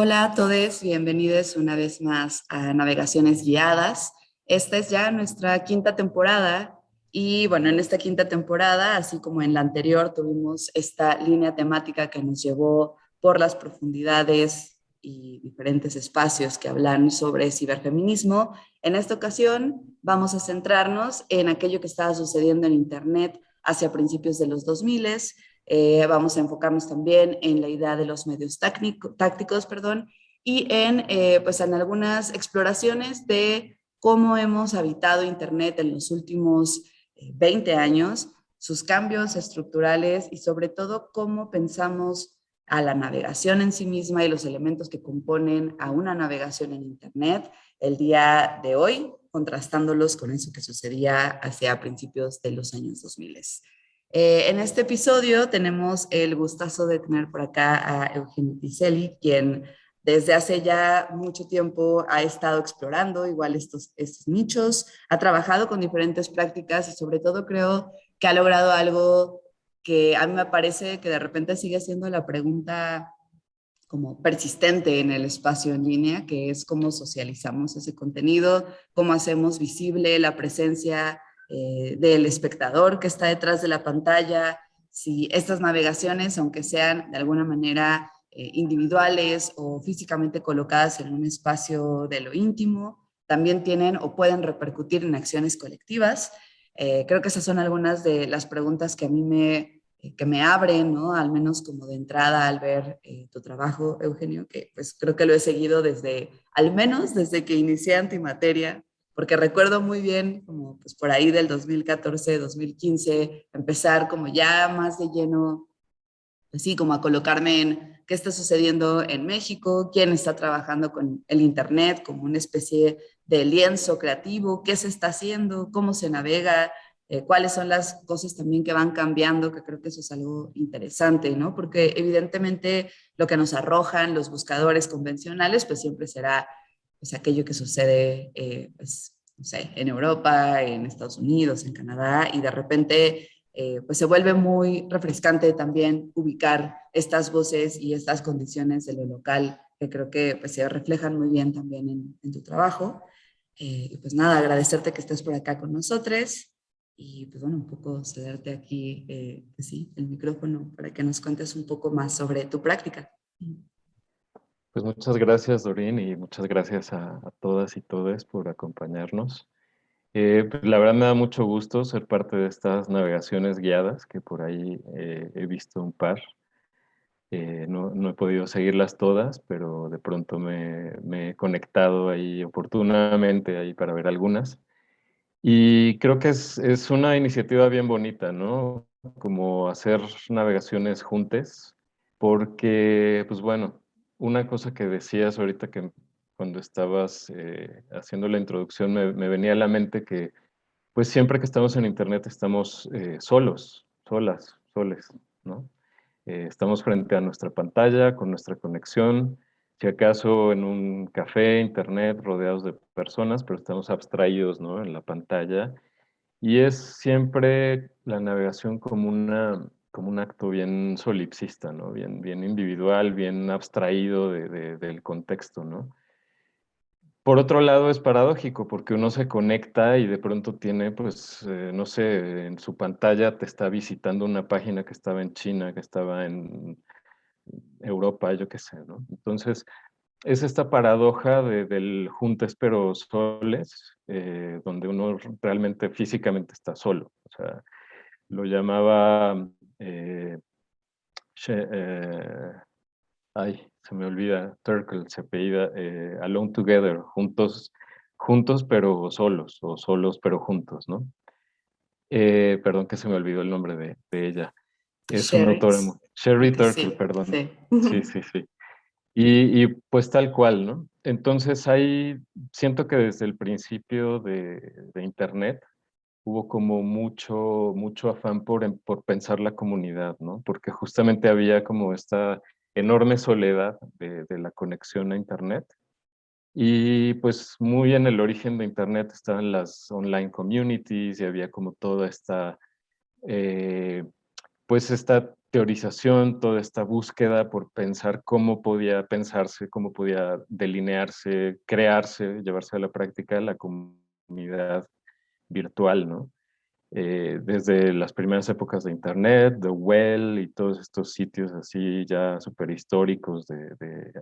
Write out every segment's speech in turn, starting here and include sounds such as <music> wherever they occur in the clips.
Hola a todos, bienvenidos una vez más a Navegaciones Guiadas. Esta es ya nuestra quinta temporada y bueno, en esta quinta temporada, así como en la anterior, tuvimos esta línea temática que nos llevó por las profundidades y diferentes espacios que hablan sobre ciberfeminismo. En esta ocasión vamos a centrarnos en aquello que estaba sucediendo en Internet hacia principios de los 2000 eh, vamos a enfocarnos también en la idea de los medios tácticos perdón, y en, eh, pues en algunas exploraciones de cómo hemos habitado Internet en los últimos 20 eh, años, sus cambios estructurales y sobre todo cómo pensamos a la navegación en sí misma y los elementos que componen a una navegación en Internet el día de hoy, contrastándolos con eso que sucedía hacia principios de los años 2000. Eh, en este episodio tenemos el gustazo de tener por acá a Eugenio Piselli, quien desde hace ya mucho tiempo ha estado explorando igual estos, estos nichos, ha trabajado con diferentes prácticas y sobre todo creo que ha logrado algo que a mí me parece que de repente sigue siendo la pregunta como persistente en el espacio en línea, que es cómo socializamos ese contenido, cómo hacemos visible la presencia eh, del espectador que está detrás de la pantalla, si estas navegaciones, aunque sean de alguna manera eh, individuales o físicamente colocadas en un espacio de lo íntimo, también tienen o pueden repercutir en acciones colectivas. Eh, creo que esas son algunas de las preguntas que a mí me, que me abren, ¿no? al menos como de entrada al ver tu trabajo, Eugenio, que pues creo que lo he seguido desde, al menos desde que inicié Antimateria, porque recuerdo muy bien, como pues por ahí del 2014, 2015, empezar como ya más de lleno, así como a colocarme en qué está sucediendo en México, quién está trabajando con el Internet como una especie de lienzo creativo, qué se está haciendo, cómo se navega, eh, cuáles son las cosas también que van cambiando, que creo que eso es algo interesante, ¿no? Porque evidentemente lo que nos arrojan los buscadores convencionales, pues siempre será pues, aquello que sucede eh, pues, no sé, en Europa, en Estados Unidos, en Canadá, y de repente eh, pues se vuelve muy refrescante también ubicar estas voces y estas condiciones de lo local, que creo que pues, se reflejan muy bien también en, tu trabajo. Eh, y pues nada, agradecerte que estés por acá con nosotros y pues bueno, un poco cederte aquí, pues sí, el micrófono para que nos cuentes un poco más sobre tu práctica. Pues muchas gracias, Dorín, y muchas gracias a, todas y todos por acompañarnos. Eh, pues, la verdad me da mucho gusto ser parte de estas navegaciones guiadas, que por ahí eh, he visto un par. Eh, no, he podido seguirlas todas, pero de pronto me, me, he conectado ahí oportunamente ahí para ver algunas. Y creo que es, es una iniciativa bien bonita, ¿no? Como hacer navegaciones juntas, porque, pues bueno, una cosa que decías ahorita que cuando estabas eh, haciendo la introducción me, venía a la mente que pues siempre que estamos en internet estamos eh, solos, solas, soles, ¿no? Eh, estamos frente a nuestra pantalla con nuestra conexión, si acaso en un café, internet, rodeados de personas, pero estamos abstraídos ¿no? en la pantalla. Y es siempre la navegación como una, como un acto bien solipsista, ¿no? Bien, bien individual, bien abstraído del contexto, ¿no? Por otro lado es paradójico porque uno se conecta y de pronto tiene, pues, eh, no sé, en su pantalla te está visitando una página que estaba en China, que estaba en Europa, yo qué sé, ¿no? Entonces, es esta paradoja del juntes pero soles, eh, donde uno realmente físicamente está solo. O sea, lo llamaba eh, eh, ay, se me olvida, Turkle se apellida eh, Alone Together, juntos, juntos pero solos, o solos pero juntos, ¿no? perdón que se me olvidó el nombre de, ella. Es una autora, Sherry Turkle, perdón. Sí, sí, sí. sí. Y, pues tal cual, ¿no? Entonces ahí siento que desde el principio de, de Internet, hubo como mucho, mucho afán por, por pensar la comunidad, ¿no? Porque justamente había como esta enorme soledad de, la conexión a Internet. Y pues muy en el origen de Internet estaban las online communities y había como toda esta, eh, pues esta teorización, toda esta búsqueda por pensar cómo podía pensarse, cómo podía delinearse, crearse, llevarse a la práctica la comunidad virtual, ¿no? Eh, desde las primeras épocas de Internet, The Well y todos estos sitios así ya súper históricos de,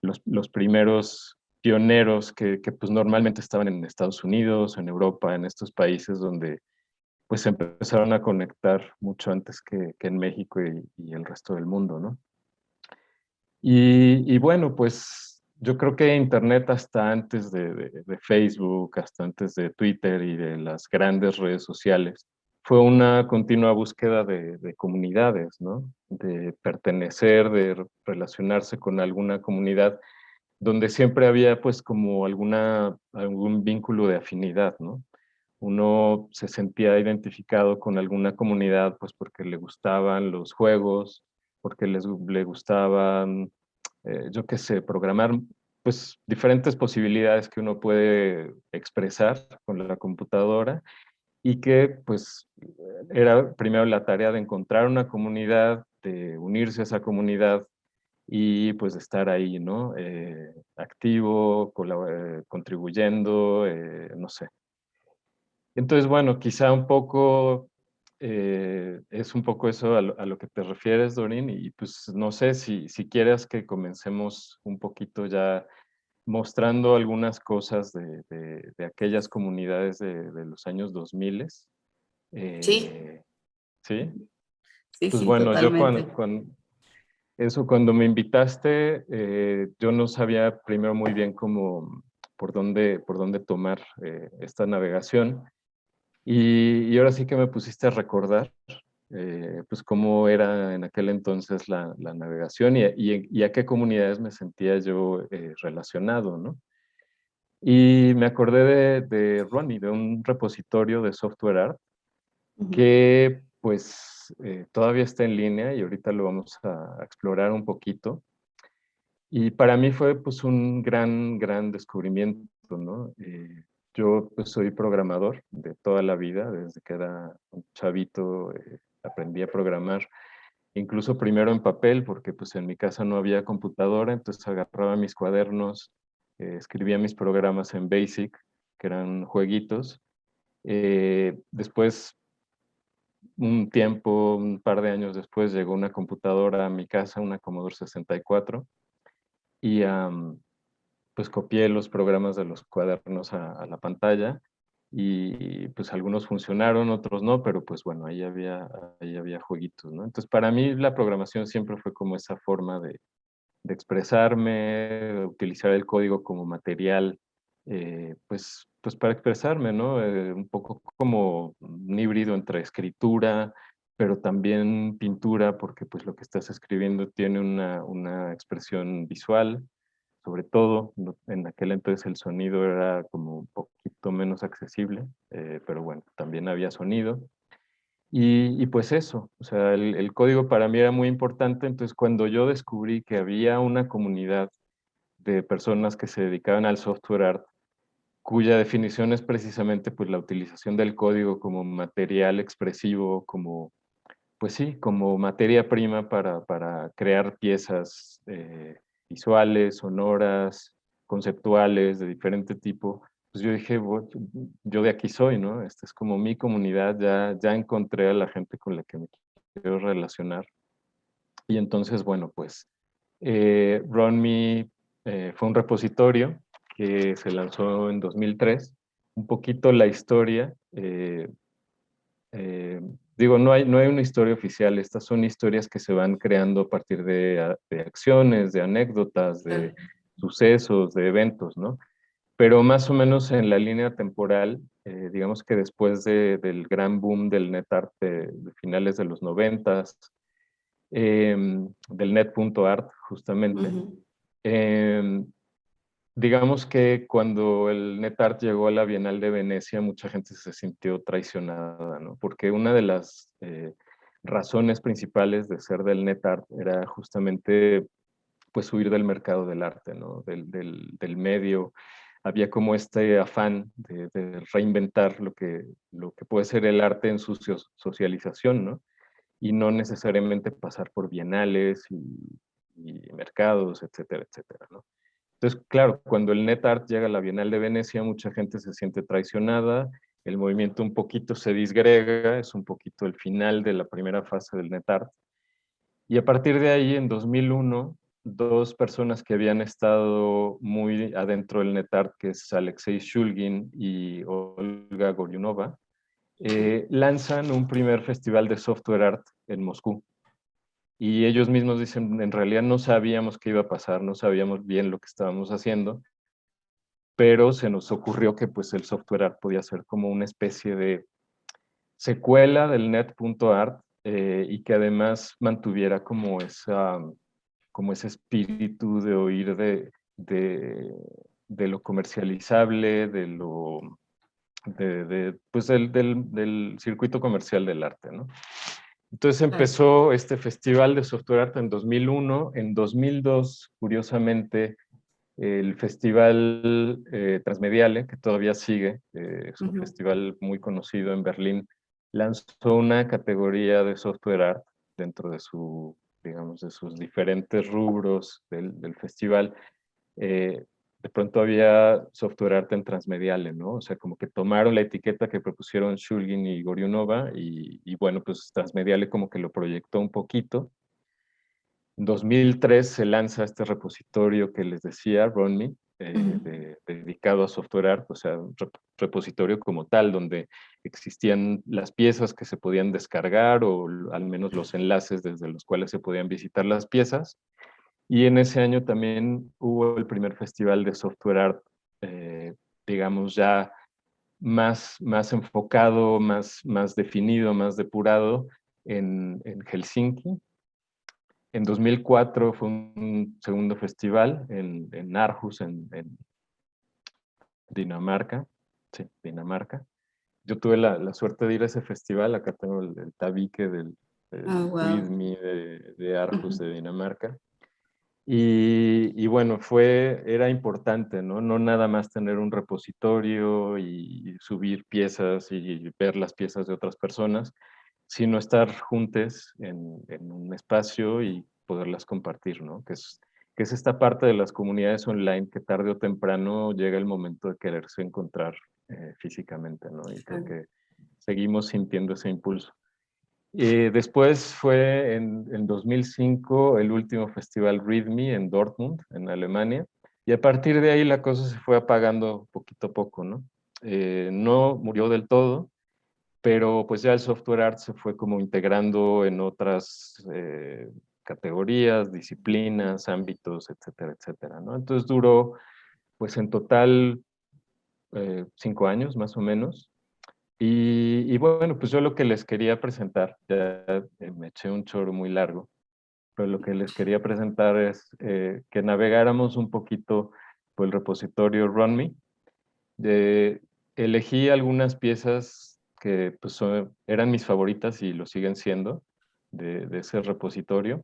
los, primeros pioneros que, pues normalmente estaban en Estados Unidos, en Europa, en estos países donde pues empezaron a conectar mucho antes que, en México y, el resto del mundo, ¿no? Y bueno, pues yo creo que Internet hasta antes de, Facebook, hasta antes de Twitter y de las grandes redes sociales, fue una continua búsqueda de, comunidades, ¿no? De pertenecer, de relacionarse con alguna comunidad donde siempre había pues como alguna, algún vínculo de afinidad, ¿no? Uno se sentía identificado con alguna comunidad pues porque le gustaban los juegos, porque les, le gustaban eh, yo qué sé, programar pues diferentes posibilidades que uno puede expresar con la computadora y que pues era primero la tarea de encontrar una comunidad, de unirse a esa comunidad y pues estar ahí, ¿no? Eh, activo, eh, contribuyendo, no sé. Entonces, bueno, quizá un poco eh, es un poco eso a lo, que te refieres, Dorin, y pues no sé si, si quieres que comencemos un poquito ya mostrando algunas cosas de, de, aquellas comunidades de, de, los años 2000. Eh, sí. Sí. Sí, pues sí, bueno, totalmente. yo cuando, eso cuando me invitaste, eh, yo no sabía primero muy bien cómo, por dónde, por dónde tomar esta navegación. Y, ahora sí que me pusiste a recordar, eh, pues cómo era en aquel entonces la, navegación y, y, a qué comunidades me sentía yo eh, relacionado, ¿no? Y me acordé de, de, Ronnie, de un repositorio de software art, que pues eh, todavía está en línea y ahorita lo vamos a, explorar un poquito. Y para mí fue pues un gran, gran descubrimiento, ¿no? Yo pues, soy programador de toda la vida, desde que era un chavito eh, aprendí a programar, incluso primero en papel, porque pues en mi casa no había computadora, entonces agarraba mis cuadernos, eh, escribía mis programas en BASIC, que eran jueguitos. Eh, después, un tiempo, un par de años después, llegó una computadora a mi casa, una Commodore 64, y pues copié los programas de los cuadernos a, la pantalla y pues algunos funcionaron, otros no, pero pues bueno, ahí había, ahí había jueguitos, ¿no? Entonces para mí la programación siempre fue como esa forma de, de expresarme, de utilizar el código como material, eh, pues, pues para expresarme, ¿no? Eh, un poco como un híbrido entre escritura, pero también pintura, porque pues lo que estás escribiendo tiene una, una expresión visual, sobre todo, en aquel entonces el sonido era como un poquito menos accesible, eh, pero bueno, también había sonido. Y, pues eso, o sea, el, código para mí era muy importante, entonces cuando yo descubrí que había una comunidad de personas que se dedicaban al software art, cuya definición es precisamente pues la utilización del código como material expresivo, como, pues sí, como materia prima para, para crear piezas eh, visuales, sonoras, conceptuales, de diferente tipo, pues yo dije, yo de aquí soy, ¿no? Esta es como mi comunidad, ya, ya encontré a la gente con la que me quiero relacionar. Y entonces, bueno, pues eh, RunMe eh, fue un repositorio que se lanzó en 2003. Un poquito la historia eh, digo, no hay, no hay una historia oficial, estas son historias que se van creando a partir de, de acciones, de anécdotas, de sucesos, de eventos, ¿no? Pero más o menos en la línea temporal, eh, digamos que después de, del gran boom del NetArt de, de finales de los noventas, eh, del net.art justamente, digamos que cuando el NetArt llegó a la Bienal de Venecia, mucha gente se sintió traicionada, ¿no? Porque una de las eh, razones principales de ser del NetArt era justamente pues huir del mercado del arte, ¿no? Del, del, del medio. Había como este afán de, reinventar lo que, lo que puede ser el arte en su socialización, ¿no? y no necesariamente pasar por bienales y, mercados, etcétera, etcétera, ¿no? Entonces, claro, cuando el NetArt llega a la Bienal de Venecia, mucha gente se siente traicionada, el movimiento un poquito se disgrega, es un poquito el final de la primera fase del NetArt. Y a partir de ahí, en 2001, dos personas que habían estado muy adentro del NetArt, que es Alexei Shulgin y Olga Goryunova, eh, lanzan un primer festival de software art en Moscú. Y ellos mismos dicen, en realidad no sabíamos qué iba a pasar, no sabíamos bien lo que estábamos haciendo, pero se nos ocurrió que pues el software art podía ser como una especie de secuela del net.art eh, y que además mantuviera como, esa, como ese espíritu de oír de, de, lo comercializable, de lo, de, pues del, del, circuito comercial del arte, ¿no? Entonces empezó este festival de software art en 2001. En 2002, curiosamente, el festival eh, Transmediale, que todavía sigue, eh, es un festival muy conocido en Berlín, lanzó una categoría de software art dentro de su, digamos, de sus diferentes rubros del, festival. Eh, de pronto había software art en Transmediale, ¿no? O sea, como que tomaron la etiqueta que propusieron Shulgin y Goriunova y, y bueno, pues Transmediale como que lo proyectó un poquito en 2003 se lanza este repositorio que les decía, RunMe, eh, dedicado a software art, o sea, un repositorio como tal, donde existían las piezas que se podían descargar o al menos los enlaces desde los cuales se podían visitar las piezas. Y en ese año también hubo el primer festival de software art, eh, digamos ya más, más enfocado, más, más definido, más depurado en, en Helsinki, en 2004 fue un segundo festival en, en Aarhus, en, Dinamarca. Sí, Dinamarca. Yo tuve la, suerte de ir a ese festival. Acá tengo el, tabique del, ah, de, de, Aarhus, de Dinamarca. Y, bueno, fue, era importante, ¿no? No nada más tener un repositorio y subir piezas y ver las piezas de otras personas, sino estar juntos en, un espacio y poderlas compartir, ¿no? Que es, que es esta parte de las comunidades online que tarde o temprano llega el momento de quererse encontrar eh, físicamente, ¿no? Y creo que seguimos sintiendo ese impulso. Y después fue en, en 2005 el último festival Read Me en Dortmund, en Alemania, y a partir de ahí la cosa se fue apagando poquito a poco, ¿no? Eh, no murió del todo, pero pues ya el software art se fue como integrando en otras eh, categorías, disciplinas, ámbitos, etcétera, etcétera, ¿no? Entonces duró, pues en total, eh, cinco años más o menos. Y, bueno, pues yo lo que les quería presentar, ya eh, me eché un choro muy largo, pero lo que les quería presentar es que navegáramos un poquito por el repositorio RunMe. elegí algunas piezas que pues, eran mis favoritas y lo siguen siendo de, ese repositorio.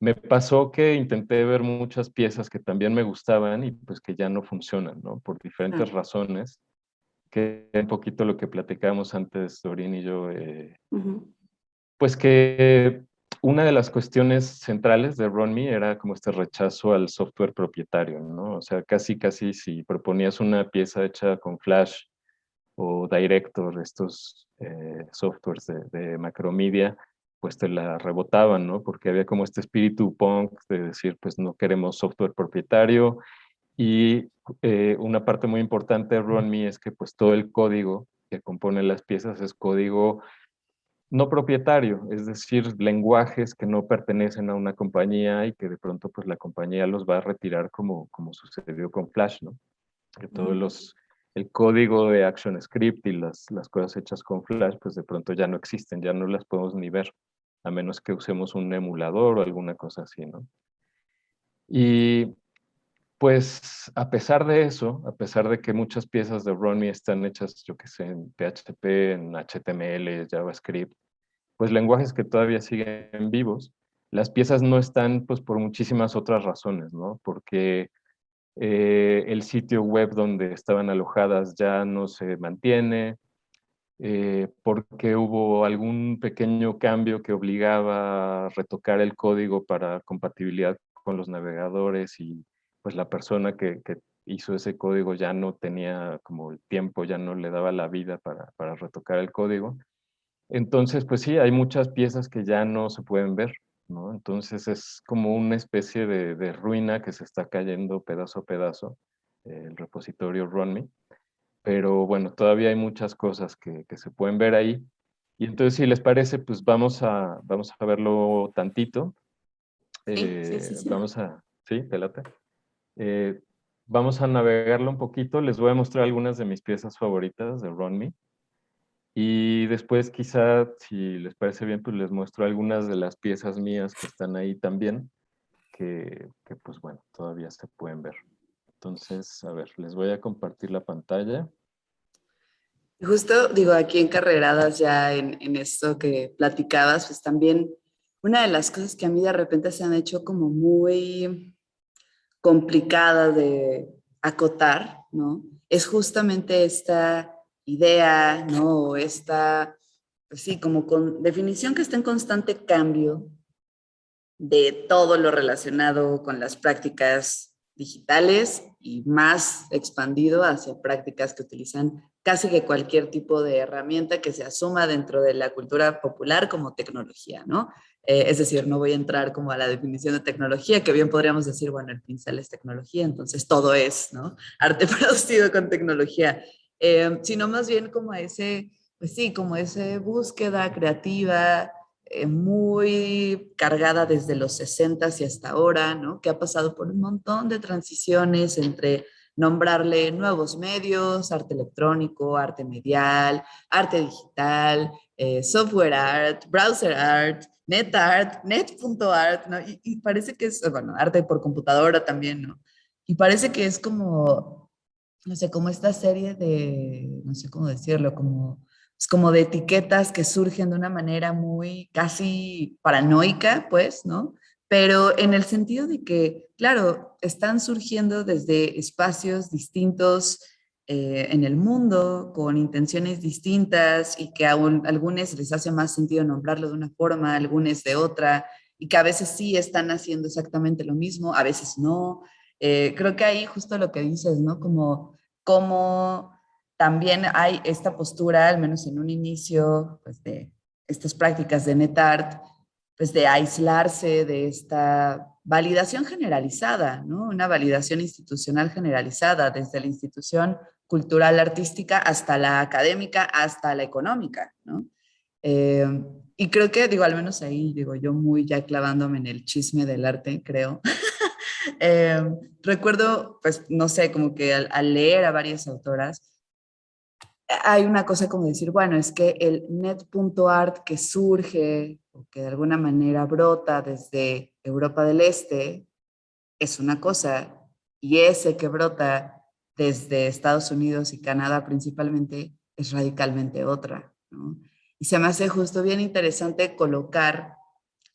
Me pasó que intenté ver muchas piezas que también me gustaban y pues que ya no funcionan, ¿no? Por diferentes ah. razones, que un poquito lo que platicábamos antes, Dorín y yo, eh, pues que una de las cuestiones centrales de RunMe era como este rechazo al software propietario, ¿no? O sea, casi, casi si proponías una pieza hecha con Flash o Director, estos eh, softwares de, macromedia, pues te la rebotaban, ¿no? Porque había como este espíritu punk de decir, pues no queremos software propietario. Y eh, una parte muy importante de RunMe es que pues todo el código que compone las piezas es código no propietario, es decir, lenguajes que no pertenecen a una compañía y que de pronto pues la compañía los va a retirar como, como sucedió con Flash, ¿no? Que todos los el código de ActionScript y las, las cosas hechas con Flash, pues de pronto ya no existen, ya no las podemos ni ver, a menos que usemos un emulador o alguna cosa así, ¿no? Y pues a pesar de eso, a pesar de que muchas piezas de Runme están hechas, yo que sé, en PHP, en HTML, JavaScript, pues lenguajes que todavía siguen vivos, las piezas no están pues por muchísimas otras razones, ¿no? Porque eh, el sitio web donde estaban alojadas ya no se mantiene, eh, porque hubo algún pequeño cambio que obligaba a retocar el código para compatibilidad con los navegadores y pues la persona que, hizo ese código ya no tenía como el tiempo, ya no le daba la vida para, para retocar el código. Entonces, pues sí, hay muchas piezas que ya no se pueden ver, ¿no? Entonces es como una especie de, de ruina que se está cayendo pedazo a pedazo, el repositorio RunMe pero bueno, todavía hay muchas cosas que, se pueden ver ahí. Y entonces, si les parece, pues vamos a, vamos a verlo tantito. Sí, sí, sí, eh, Vamos a, sí, pelate. Eh, vamos a navegarlo un poquito. Les voy a mostrar algunas de mis piezas favoritas de Run Y después quizá, si les parece bien, pues les muestro algunas de las piezas mías que están ahí también, que, pues bueno, todavía se pueden ver. Entonces, a ver, les voy a compartir la pantalla. Justo, digo, aquí encarreradas ya en, en esto que platicabas, pues también una de las cosas que a mí de repente se han hecho como muy complicada de acotar, ¿no? Es justamente esta idea, ¿no? esta, pues sí, como con definición que está en constante cambio de todo lo relacionado con las prácticas digitales y más expandido hacia prácticas que utilizan casi que cualquier tipo de herramienta que se asuma dentro de la cultura popular como tecnología, ¿no? Eh, es decir, no voy a entrar como a la definición de tecnología, que bien podríamos decir, bueno, el pincel es tecnología, entonces todo es, ¿no? <laughs> Arte producido con tecnología, eh, sino más bien como ese, pues sí, como esa búsqueda creativa, eh, muy cargada desde los 60 y hasta ahora, ¿no? que ha pasado por un montón de transiciones entre nombrarle nuevos medios, arte electrónico, arte medial, arte digital, eh, software art, browser art, net art, net.art, ¿no? Y, y, parece que es, bueno, arte por computadora también, ¿no? Y parece que es como, no sé, como esta serie de, no sé cómo decirlo, como como de etiquetas que surgen de una manera muy casi paranoica, pues, ¿no? Pero en el sentido de que, claro, están surgiendo desde espacios distintos eh, en el mundo, con intenciones distintas y que a, algunos les hace más sentido nombrarlo de una forma, a algunos de otra, y que a veces sí están haciendo exactamente lo mismo, a veces no. Eh, creo que ahí justo lo que dices, ¿no? Como, como también hay esta postura, al menos en un inicio, pues de estas prácticas de NetArt, pues de aislarse de esta validación generalizada, ¿no? Una validación institucional generalizada, desde la institución cultural artística hasta la académica, hasta la económica, ¿no? Eh, y creo que, digo, al menos ahí, digo, yo muy ya clavándome en el chisme del arte, creo. <laughs> Eh, recuerdo, pues, no sé, como que al leer a varias autoras, hay una cosa como decir, bueno, es que el net.art que surge o que de alguna manera brota desde Europa del Este es una cosa y ese que brota desde Estados Unidos y Canadá principalmente es radicalmente otra. ¿no? Y se me hace justo bien interesante colocar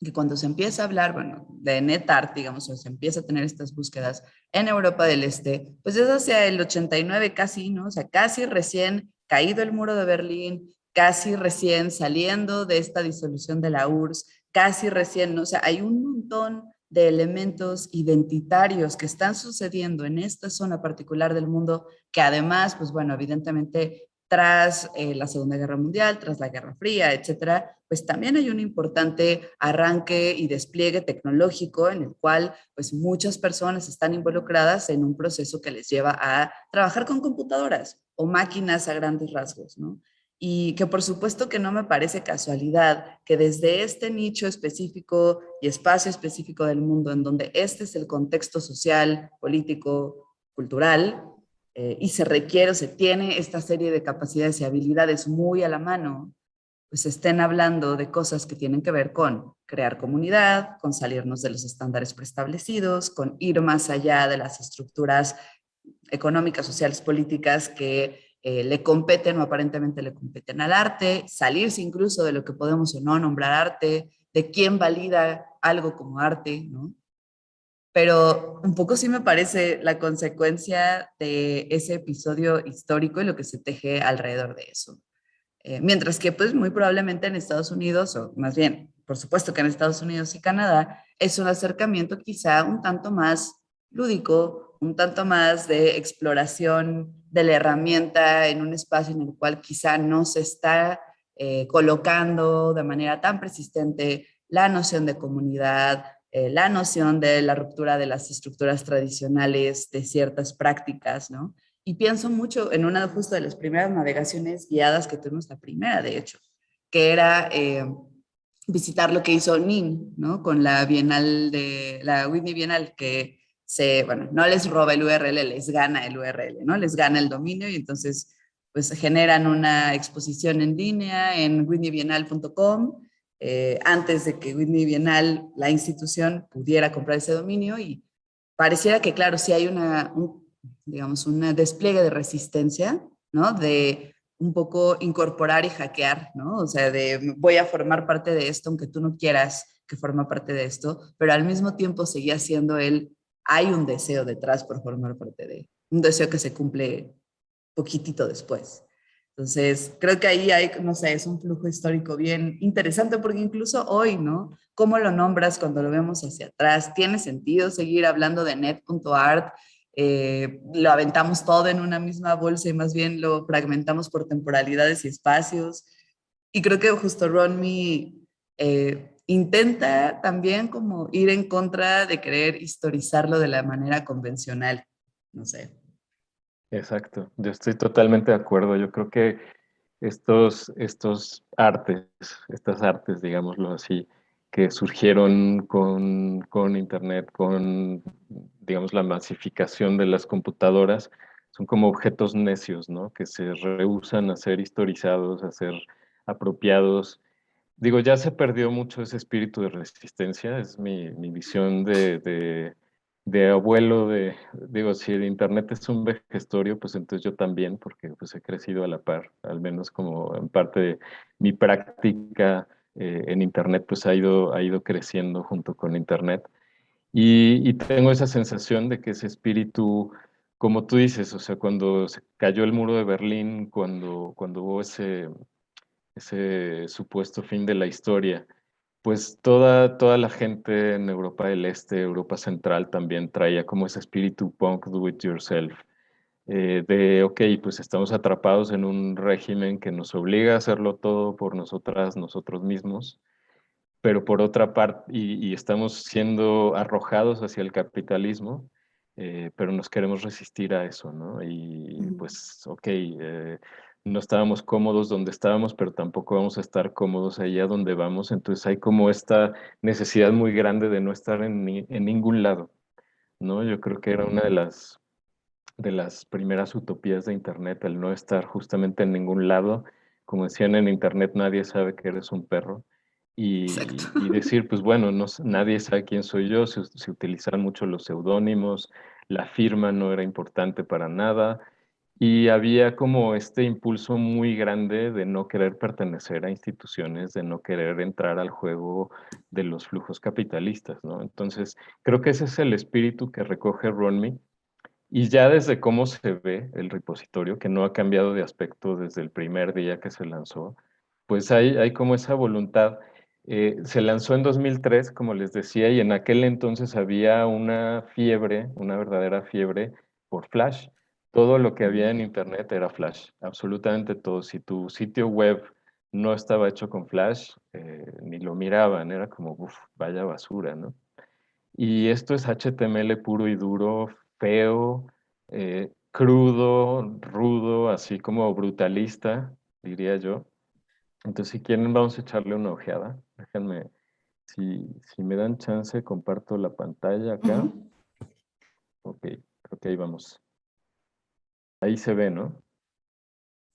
que cuando se empieza a hablar, bueno, de NetArt, digamos, o se empieza a tener estas búsquedas en Europa del Este, pues es hacia el 89 casi, ¿no? O sea, casi recién caído el muro de Berlín, casi recién saliendo de esta disolución de la URSS, casi recién, o sea, hay un montón de elementos identitarios que están sucediendo en esta zona particular del mundo, que además, pues bueno, evidentemente tras eh, la Segunda Guerra Mundial, tras la Guerra Fría, etcétera, pues también hay un importante arranque y despliegue tecnológico en el cual pues muchas personas están involucradas en un proceso que les lleva a trabajar con computadoras o máquinas a grandes rasgos, ¿no? Y que por supuesto que no me parece casualidad que desde este nicho específico y espacio específico del mundo, en donde este es el contexto social, político, cultural, eh, y se requiere o se tiene esta serie de capacidades y habilidades muy a la mano, pues estén hablando de cosas que tienen que ver con crear comunidad, con salirnos de los estándares preestablecidos, con ir más allá de las estructuras económicas, sociales, políticas que eh, le competen o aparentemente le competen al arte, salirse incluso de lo que podemos o no nombrar arte, de quién valida algo como arte, ¿no? Pero un poco sí me parece la consecuencia de ese episodio histórico y lo que se teje alrededor de eso. Eh, mientras que pues muy probablemente en Estados Unidos, o más bien, por supuesto que en Estados Unidos y Canadá, es un acercamiento quizá un tanto más lúdico, un tanto más de exploración de la herramienta en un espacio en el cual quizá no se está eh, colocando de manera tan persistente la noción de comunidad, eh, la noción de la ruptura de las estructuras tradicionales de ciertas prácticas, ¿no? Y pienso mucho en una justo de las primeras navegaciones guiadas que tuvimos, la primera de hecho, que era eh, visitar lo que hizo NIN, ¿no? Con la Bienal de, la Whitney Bienal, que se, bueno, no les roba el URL, les gana el URL, ¿no? Les gana el dominio y entonces pues generan una exposición en línea en whitneybienal.com eh, antes de que Whitney Bienal, la institución, pudiera comprar ese dominio y pareciera que, claro, sí hay una, digamos, un despliegue de resistencia, ¿no? De un poco incorporar y hackear, ¿no? O sea, de voy a formar parte de esto aunque tú no quieras que forma parte de esto, pero al mismo tiempo seguía siendo él, hay un deseo detrás por formar parte de, un deseo que se cumple poquitito después. Entonces, creo que ahí hay, no sé, es un flujo histórico bien interesante porque incluso hoy, ¿no? ¿Cómo lo nombras cuando lo vemos hacia atrás? ¿Tiene sentido seguir hablando de net.art? Eh, lo aventamos todo en una misma bolsa y más bien lo fragmentamos por temporalidades y espacios. Y creo que justo Ronmi eh, intenta también como ir en contra de querer historizarlo de la manera convencional. No sé. Exacto, yo estoy totalmente de acuerdo. Yo creo que estos, estos artes, estas artes, digámoslo así, que surgieron con, con Internet, con digamos, la masificación de las computadoras, son como objetos necios, ¿no? Que se rehusan a ser historizados, a ser apropiados. Digo, ya se perdió mucho ese espíritu de resistencia, es mi, mi visión de, de, de, abuelo, de, digo, si el Internet es un vejestorio, pues entonces yo también, porque pues he crecido a la par, al menos como en parte de mi práctica eh, en Internet, pues ha ido, ha ido creciendo junto con Internet. Y, tengo esa sensación de que ese espíritu, como tú dices, o sea, cuando se cayó el muro de Berlín, cuando, cuando hubo ese, ese supuesto fin de la historia, pues toda, toda la gente en Europa del Este, Europa Central también traía como ese espíritu punk do it yourself, eh, de, ok, pues estamos atrapados en un régimen que nos obliga a hacerlo todo por nosotras, nosotros mismos, pero por otra parte, y, estamos siendo arrojados hacia el capitalismo, eh, pero nos queremos resistir a eso, ¿no? Y pues, ok, eh, no estábamos cómodos donde estábamos, pero tampoco vamos a estar cómodos allá donde vamos, entonces hay como esta necesidad muy grande de no estar en, en ningún lado, ¿no? Yo creo que era una de las, de las primeras utopías de Internet, el no estar justamente en ningún lado, como decían en Internet, nadie sabe que eres un perro, y, decir, pues bueno, no, nadie sabe quién soy yo, se, se utilizan mucho los seudónimos, la firma no era importante para nada, y había como este impulso muy grande de no querer pertenecer a instituciones, de no querer entrar al juego de los flujos capitalistas, ¿no? Entonces, creo que ese es el espíritu que recoge Ronmi, y ya desde cómo se ve el repositorio, que no ha cambiado de aspecto desde el primer día que se lanzó, pues hay, hay como esa voluntad eh, se lanzó en 2003, como les decía, y en aquel entonces había una fiebre, una verdadera fiebre por Flash. Todo lo que había en Internet era Flash, absolutamente todo. Si tu sitio web no estaba hecho con Flash, eh, ni lo miraban, era como, uff, vaya basura, ¿no? Y esto es HTML puro y duro, feo, eh, crudo, rudo, así como brutalista, diría yo. Entonces, si quieren, vamos a echarle una ojeada. Déjenme, si, si me dan chance, comparto la pantalla acá. Ok, creo que ahí vamos. Ahí se ve, ¿no?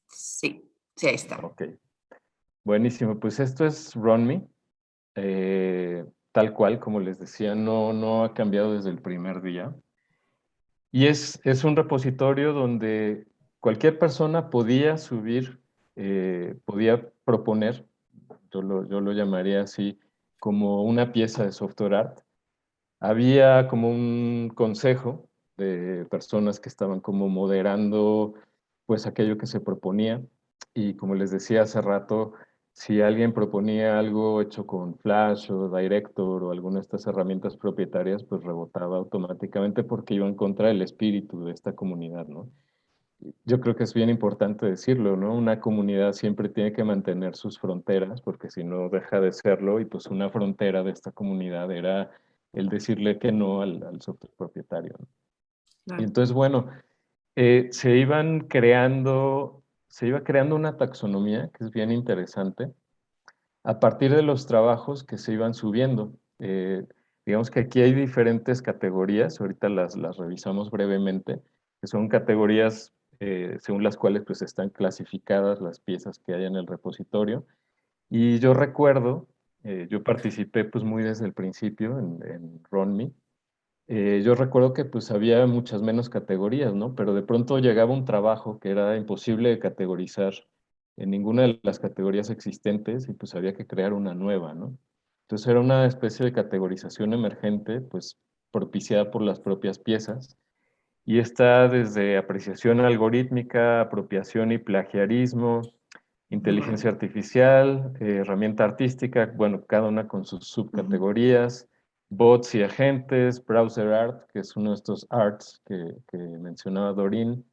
Sí, sí, ahí está. Ok. Buenísimo, pues esto es RunMe. Eh, tal cual, como les decía, no, no ha cambiado desde el primer día. Y es, es un repositorio donde cualquier persona podía subir, eh, podía proponer yo lo, llamaría así, como una pieza de software art. Había como un consejo de personas que estaban como moderando pues aquello que se proponía y como les decía hace rato, si alguien proponía algo hecho con Flash o Director o alguna de estas herramientas propietarias, pues rebotaba automáticamente porque iba en contra del espíritu de esta comunidad, ¿no? Yo creo que es bien importante decirlo, ¿no? Una comunidad siempre tiene que mantener sus fronteras, porque si no deja de serlo, y pues una frontera de esta comunidad era el decirle que no al, software propietario. Entonces, bueno, eh, se iban creando se iba creando una taxonomía que es bien interesante a partir de los trabajos que se iban subiendo. Eh, digamos que aquí hay diferentes categorías, ahorita las, las revisamos brevemente, que son categorías eh, según las cuales pues están clasificadas las piezas que hay en el repositorio. Y yo recuerdo, yo participé pues muy desde el principio en, en eh, yo recuerdo que pues había muchas menos categorías, ¿no? Pero de pronto llegaba un trabajo que era imposible de categorizar en ninguna de las categorías existentes y pues había que crear una nueva, ¿no? Entonces era una especie de categorización emergente, pues propiciada por las propias piezas y está desde apreciación algorítmica, apropiación y plagiarismo, inteligencia artificial, eh, herramienta artística, bueno, cada una con sus subcategorías, bots y agentes, browser art, que es uno de estos arts que, mencionaba Dorin,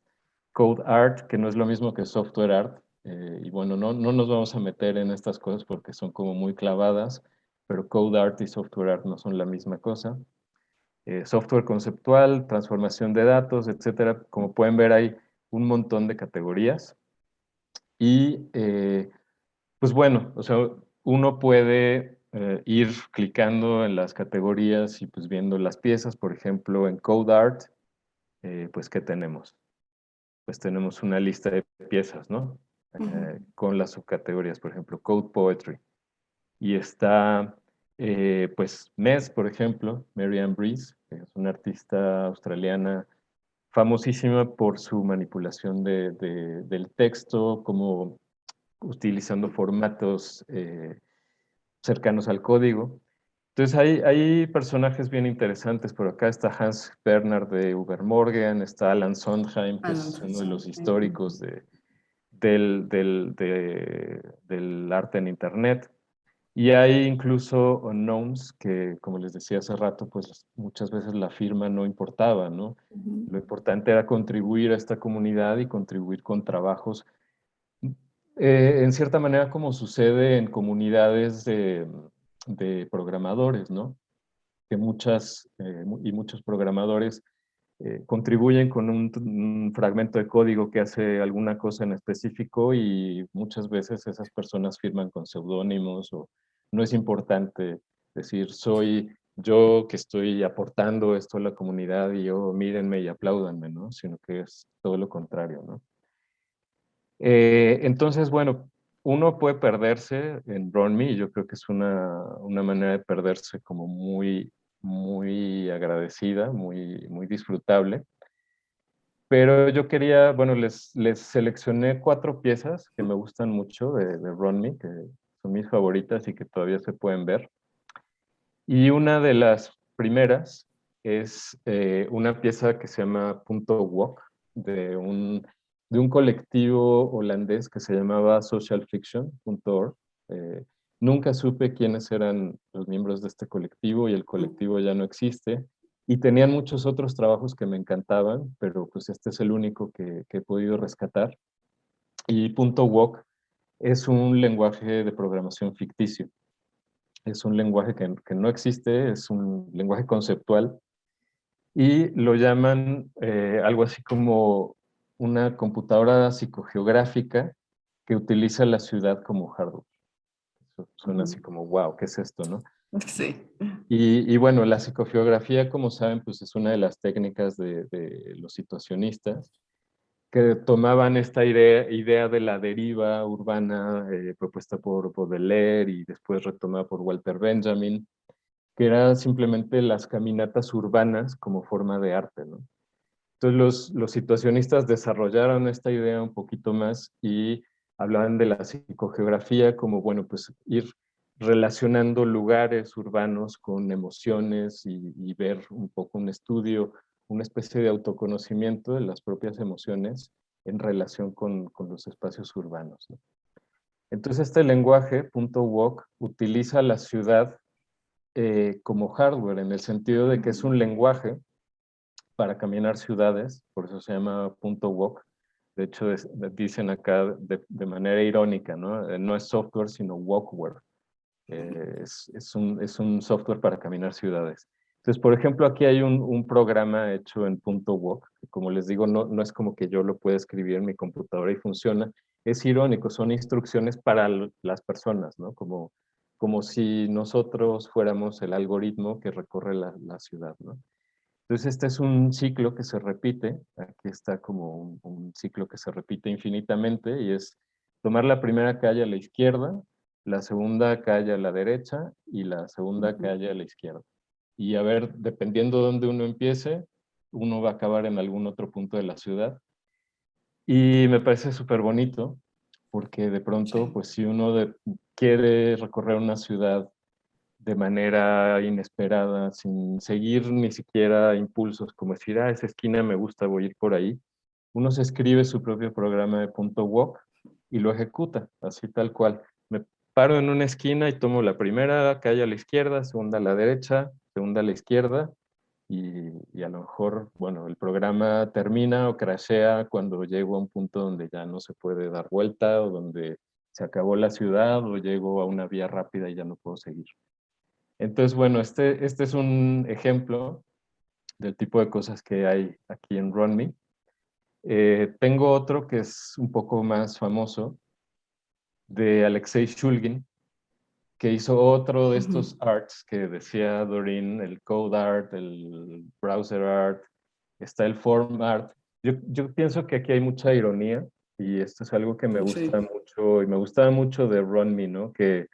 code art, que no es lo mismo que software art, eh, y bueno, no, no nos vamos a meter en estas cosas porque son como muy clavadas, pero code art y software art no son la misma cosa. Eh, software conceptual, transformación de datos, etcétera. Como pueden ver, hay un montón de categorías. Y, eh, pues bueno, o sea, uno puede eh, ir clicando en las categorías y pues viendo las piezas, por ejemplo, en Code Art, eh, pues ¿qué tenemos? Pues tenemos una lista de piezas, ¿no? Eh, con las subcategorías, por ejemplo, Code Poetry. Y está, pues, Mess, por ejemplo, Marianne Breeze, que es una artista australiana famosísima por su manipulación de, del texto, como utilizando formatos cercanos al código. Entonces hay, hay personajes bien interesantes. Por acá está Hans Bernhard de Ubermorgen, está Alan Sondheim, que es uno de los históricos de, del, del, del, arte en Internet. Y hay incluso unknowns que, como les decía hace rato, pues muchas veces la firma no importaba, ¿no? Lo importante era contribuir a esta comunidad y contribuir con trabajos eh, en cierta manera como sucede en comunidades de, programadores, ¿no? Que muchas eh, y muchos programadores eh, contribuyen con un, fragmento de código que hace alguna cosa en específico y muchas veces esas personas firman con seudónimos o no es importante decir soy yo que estoy aportando esto a la comunidad y yo mírenme y apláudanme, ¿no? Sino que es todo lo contrario, ¿no? Eh, entonces, bueno, uno puede perderse en RunMe, y yo creo que es una, una, manera de perderse como muy, muy agradecida, muy, muy disfrutable. Pero yo quería, bueno, les, les seleccioné cuatro piezas que me gustan mucho de, de RunMe, que son mis favoritas y que todavía se pueden ver. Y una de las primeras es eh, una pieza que se llama Punto Walk, de un de un colectivo holandés que se llamaba socialfiction.org. Eh, nunca supe quiénes eran los miembros de este colectivo y el colectivo ya no existe. Y tenían muchos otros trabajos que me encantaban, pero pues este es el único que, he podido rescatar. Y .walk es un lenguaje de programación ficticio. Es un lenguaje que, que no existe, es un lenguaje conceptual y lo llaman eh, algo así como una computadora psicogeográfica que utiliza la ciudad como hardware. suena así como, wow, ¿qué es esto, no? <laughs> Sí. Y, bueno, la psicogeografía, como saben, pues es una de las técnicas de, los situacionistas que tomaban esta idea, de la deriva urbana eh, propuesta por Baudelaire y después retomada por Walter Benjamin, que eran simplemente las caminatas urbanas como forma de arte, ¿no? Entonces los, situacionistas desarrollaron esta idea un poquito más y hablaban de la psicogeografía como, bueno, pues ir relacionando lugares urbanos con emociones y, ver un poco un estudio, una especie de autoconocimiento de las propias emociones en relación con, con los espacios urbanos. Entonces este lenguaje, punto .walk, utiliza la ciudad eh, como hardware, en el sentido de que es un lenguaje para caminar ciudades, por eso se llama punto .walk. De hecho, dicen acá de, manera irónica, ¿no? Eh, no es software, sino walkware. Eh, es, es, un, es, un, software para caminar ciudades. Entonces, por ejemplo, aquí hay un, un programa hecho en punto .walk, como les digo, no, no es como que yo lo pueda escribir en mi computadora y funciona. Es irónico, son instrucciones para las personas, ¿no? Como, como si nosotros fuéramos el algoritmo que recorre la, la ciudad, ¿no? Entonces, este es un ciclo que se repite. Aquí está como un, un ciclo que se repite infinitamente y es tomar la primera calle a la izquierda, la segunda calle a la derecha y la segunda calle a la izquierda y a ver, dependiendo de dónde uno empiece, uno va a acabar en algún otro punto de la ciudad. Y me parece súper bonito, porque de pronto, pues si uno quiere recorrer una ciudad de manera inesperada, sin seguir ni siquiera impulsos, como decir, ah, esa esquina me gusta, voy a ir por ahí, uno se escribe su propio programa de punto walk y lo ejecuta, así tal cual. Me paro en una esquina y tomo la primera calle a la izquierda, segunda a la derecha, segunda a la izquierda y, a lo mejor, bueno, el programa termina o crashea cuando llego a un punto donde ya no se puede dar vuelta o donde se acabó la ciudad o llego a una vía rápida y ya no puedo seguir. Entonces, bueno, este, este es un ejemplo del tipo de cosas que hay aquí en RunMe. Eh, tengo otro que es un poco más famoso, de Alexei Shulgin, que hizo otro de estos arts que decía Doreen, el code art, el browser art, está el form art. Yo, yo pienso que aquí hay mucha ironía y esto es algo que me gusta mucho y me gustaba mucho de Run Me, ¿no? Que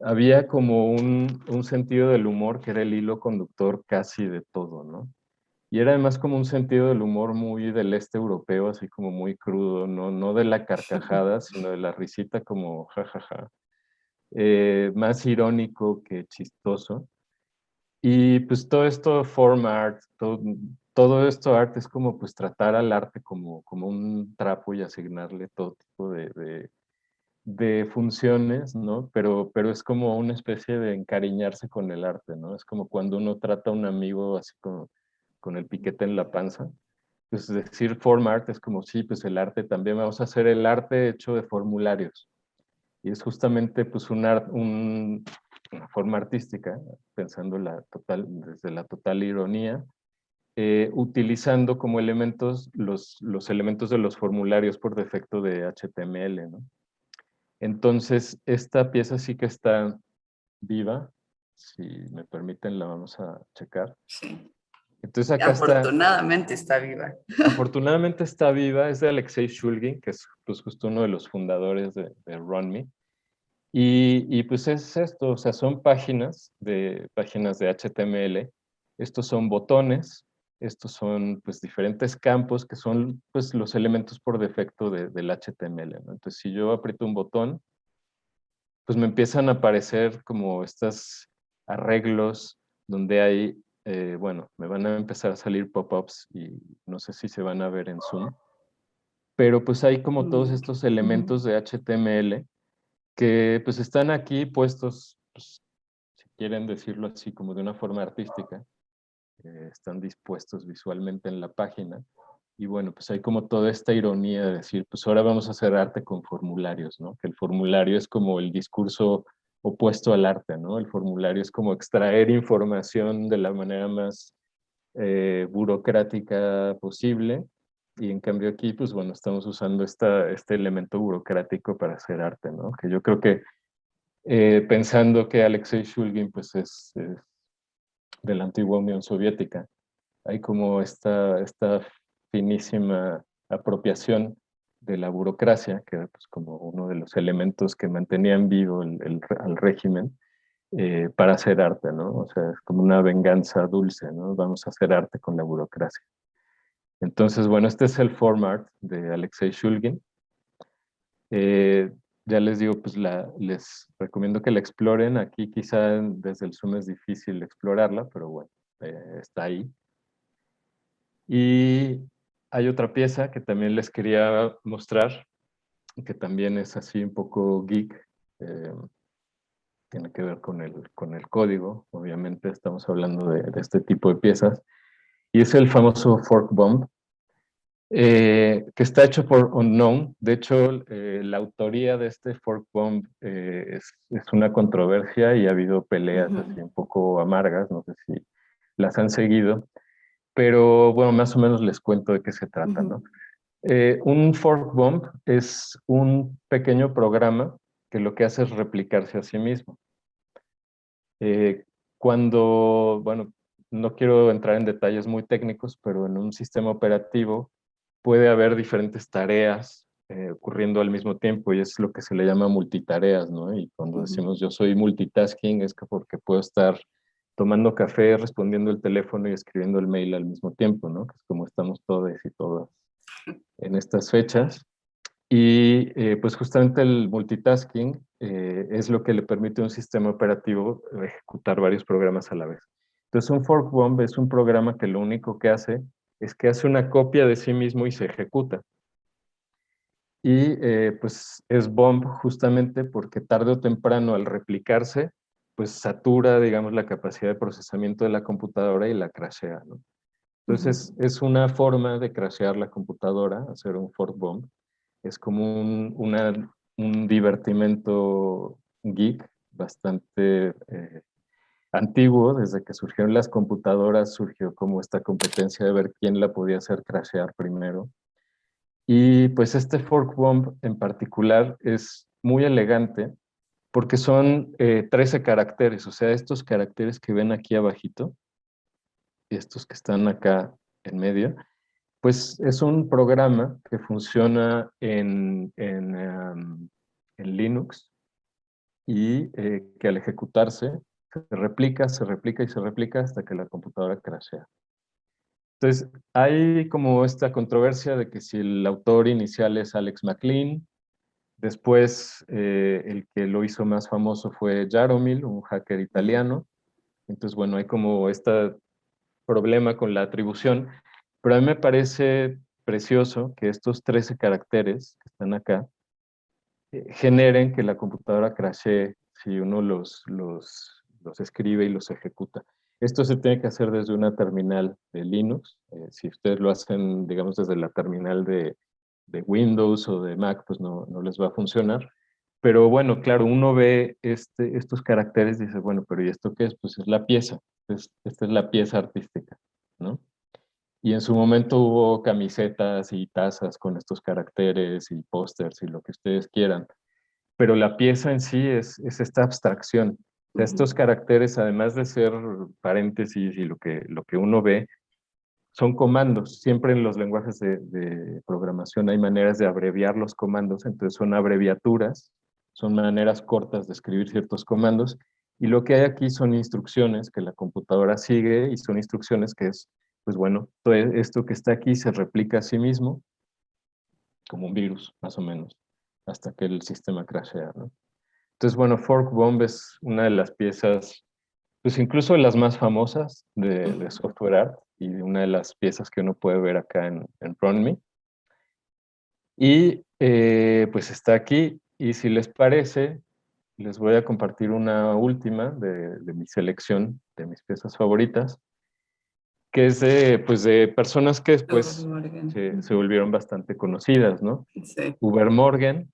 había como un, un, sentido del humor que era el hilo conductor casi de todo, ¿no? Y era además como un sentido del humor muy del este europeo, así como muy crudo, no, no de la carcajada, sino de la risita como jajaja. Ja, ja. Eh, más irónico que chistoso. Y pues todo esto form art, todo, todo, esto arte es como pues tratar al arte como, como un trapo y asignarle todo tipo de, de, funciones, ¿no? Pero, pero es como una especie de encariñarse con el arte, ¿no? Es como cuando uno trata a un amigo así como con el piquete en la panza. Pues decir form art es como, sí, pues el arte también, vamos a hacer el arte hecho de formularios y es justamente pues una forma artística, pensando la total, desde la total ironía, eh, utilizando como elementos los, los elementos de los formularios por defecto de HTML. ¿no? Entonces, esta pieza sí que está viva. Si me permiten, la vamos a checar. Sí. Entonces acá afortunadamente está, viva. Afortunadamente está viva, es de Alexei Shulgin, que es pues, justo uno de los fundadores de, de RunMe. Y, y, pues es esto, o sea, son páginas de, páginas de HTML. Estos son botones, estos son pues diferentes campos que son pues los elementos por defecto de, del HTML. Entonces si yo aprieto un botón, pues me empiezan a aparecer como estos arreglos donde hay eh, bueno, me van a empezar a salir pop-ups y no sé si se van a ver en Zoom, pero pues hay como todos mm, estos elementos de HTML que pues están aquí puestos, pues, si quieren decirlo así como de una forma artística, eh, están dispuestos visualmente en la página. Y bueno, pues hay como toda esta ironía de decir, pues ahora vamos a hacer arte con formularios, ¿no? Que el formulario es como el discurso opuesto al arte, ¿no? El formulario es como extraer información de la manera más eh, burocrática posible y en cambio aquí, pues bueno, estamos usando esta, este elemento burocrático para hacer arte, ¿no? Que yo creo que eh, pensando que Alexei Shulgin pues es, de la antigua Unión Soviética, hay como esta, esta finísima apropiación de la burocracia, que era pues, como uno de los elementos que mantenían vivo el, al régimen, eh, para hacer arte, ¿no? O sea, es como una venganza dulce, ¿no? Vamos a hacer arte con la burocracia. Entonces, bueno, este es el form art de Alexei Shulgin. Eh, ya les digo, pues les recomiendo que la exploren. Aquí quizá desde el Zoom es difícil explorarla, pero bueno, eh, está ahí. Y hay otra pieza que también les quería mostrar, que también es así un poco geek. Eh, tiene que ver con el, con el código, obviamente estamos hablando de, este tipo de piezas. Y es el famoso fork bomb, eh, que está hecho por Unknown. De hecho, eh, la autoría de este fork bomb es, es, una controversia y ha habido peleas así un poco amargas, no sé si las han seguido pero bueno, más o menos les cuento de qué se trata, ¿no? Eh, un fork bomb es un pequeño programa que lo que hace es replicarse a sí mismo. Eh, cuando, bueno, no quiero entrar en detalles muy técnicos, pero en un sistema operativo puede haber diferentes tareas eh, ocurriendo al mismo tiempo y es lo que se le llama multitareas, ¿no? Y cuando decimos yo soy multitasking es que porque puedo estar tomando café, respondiendo el teléfono y escribiendo el mail al mismo tiempo, ¿no? Que es como estamos todos y todas en estas fechas. Y eh, pues justamente el multitasking eh, es lo que le permite a un sistema operativo ejecutar varios programas a la vez. Entonces un fork bomb es un programa que lo único que hace es que hace una copia de sí mismo y se ejecuta. Y eh, pues es bomb justamente porque tarde o temprano al replicarse pues satura, digamos, la capacidad de procesamiento de la computadora y la crashea, ¿no? Entonces, es una forma de crashear la computadora, hacer un fork bomb. Es como un, un divertimento geek bastante eh, antiguo, desde que surgieron las computadoras surgió como esta competencia de ver quién la podía hacer crashear primero. Y pues este fork bomb en particular es muy elegante porque son 13 eh, caracteres, o sea, estos caracteres que ven aquí abajito, estos que están acá en medio, pues es un programa que funciona en, en, Linux y eh, que al ejecutarse se replica, se replica y se replica hasta que la computadora crashea. Entonces, hay como esta controversia de que si el autor inicial es Alex McLean, Después, eh, el que lo hizo más famoso fue Jaromil, un hacker italiano. Entonces, bueno, hay como este problema con la atribución, pero a mí me parece precioso que estos 13 caracteres que están acá eh, generen que la computadora crashee si uno los, los, los, escribe y los ejecuta. Esto se tiene que hacer desde una terminal de Linux. Eh, si ustedes lo hacen, digamos, desde la terminal de, Windows o de Mac, pues no, no les va a funcionar. Pero bueno, claro, uno ve este, estos caracteres y dice, bueno, pero ¿y esto qué es? Pues es la pieza, esta es la pieza artística, ¿no? Y en su momento hubo camisetas y tazas con estos caracteres y pósters y lo que ustedes quieran. Pero la pieza en sí es, es esta abstracción. Estos caracteres, además de ser paréntesis y lo que, uno ve, son comandos. Siempre en los lenguajes de, programación hay maneras de abreviar los comandos, entonces son abreviaturas, son maneras cortas de escribir ciertos comandos, y lo que hay aquí son instrucciones que la computadora sigue y son instrucciones que es, pues bueno, esto que está aquí se replica a sí mismo, como un virus, más o menos, hasta que el sistema crashea, ¿no? Entonces, bueno, Fork Bomb es una de las piezas, pues incluso las más famosas de, de software art, y una de las piezas que uno puede ver acá en, en front me. Y eh, pues está aquí, y si les parece, les voy a compartir una última de, de mi selección de mis piezas favoritas, que es de, pues de personas que después se, se, volvieron bastante conocidas, ¿no? Sí. Uber Morgan,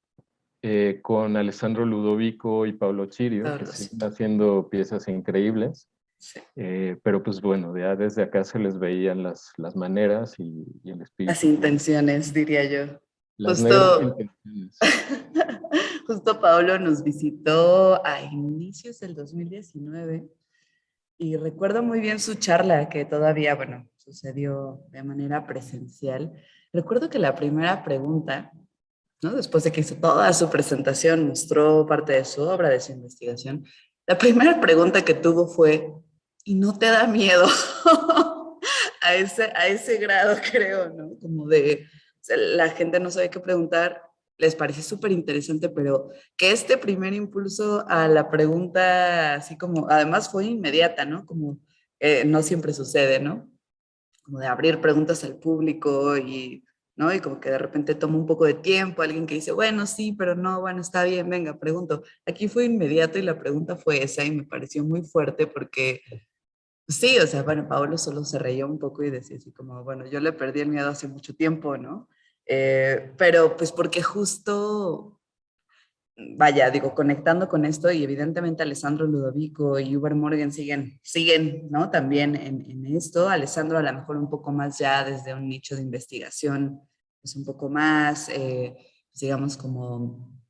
eh, con Alessandro Ludovico y Pablo Chirio, que están haciendo piezas increíbles. Eh, pero pues bueno, ya desde acá se les veían las, las maneras y, el espíritu. Las intenciones, diría yo. justo, <laughs> justo Pablo nos visitó a inicios del 2019 y recuerdo muy bien su charla que todavía, bueno, sucedió de manera presencial. Recuerdo que la primera pregunta, después de que hizo toda su presentación, mostró parte de su obra, de su investigación, la primera pregunta que tuvo fue, y no te da miedo <laughs> a, ese, a ese grado, <laughs> creo, ¿no? Como de, la gente no sabe qué preguntar, les parece súper interesante, pero que este primer impulso a la pregunta, así como, además fue inmediata, ¿no? Como no siempre sucede, ¿no? como de abrir preguntas al público y, ¿no? Y como que de repente toma un poco de tiempo, alguien que dice, bueno, sí, pero no, bueno, está bien, venga, pregunto. Aquí fue inmediato y la pregunta fue esa y me pareció muy fuerte porque sí, o sea, bueno, Paolo solo se reía un poco y decía así como, bueno, yo le perdí el miedo hace mucho tiempo, ¿no? Eh, pero pues porque justo vaya, digo, conectando con esto y evidentemente Alessandro Ludovico y Uber Morgan siguen, siguen, ¿no? También en, esto. Alessandro a lo mejor un poco más ya desde un nicho de investigación, es pues, un poco más, eh, pues, digamos, como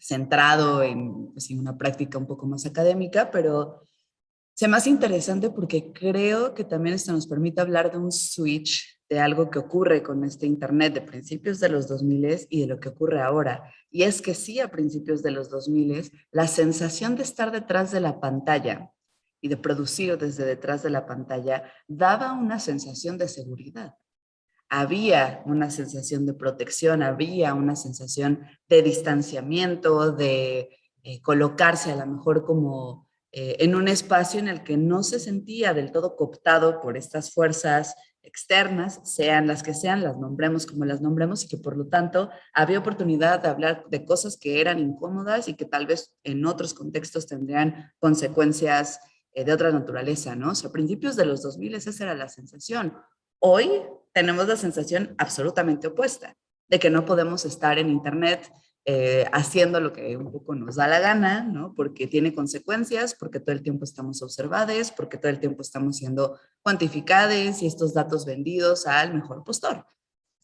centrado en, pues, una práctica un poco más académica, pero se me hace interesante porque creo que también esto nos permite hablar de un switch de algo que ocurre con este Internet de principios de los 2000 y de lo que ocurre ahora. Y es que sí, a principios de los 2000, la sensación de estar detrás de la pantalla y de producir desde detrás de la pantalla daba una sensación de seguridad. Había una sensación de protección, había una sensación de distanciamiento, de eh, colocarse a lo mejor como eh, en un espacio en el que no se sentía del todo cooptado por estas fuerzas externas, sean las que sean, las nombremos como las nombremos y que por lo tanto había oportunidad de hablar de cosas que eran incómodas y que tal vez en otros contextos tendrían consecuencias eh, de otra naturaleza, ¿no? A principios de los 2000 esa era la sensación. Hoy tenemos la sensación absolutamente opuesta, de que no podemos estar en Internet eh, haciendo lo que un poco nos da la gana, ¿no? Porque tiene consecuencias, porque todo el tiempo estamos observados, porque todo el tiempo estamos siendo cuantificados y estos datos vendidos al mejor postor.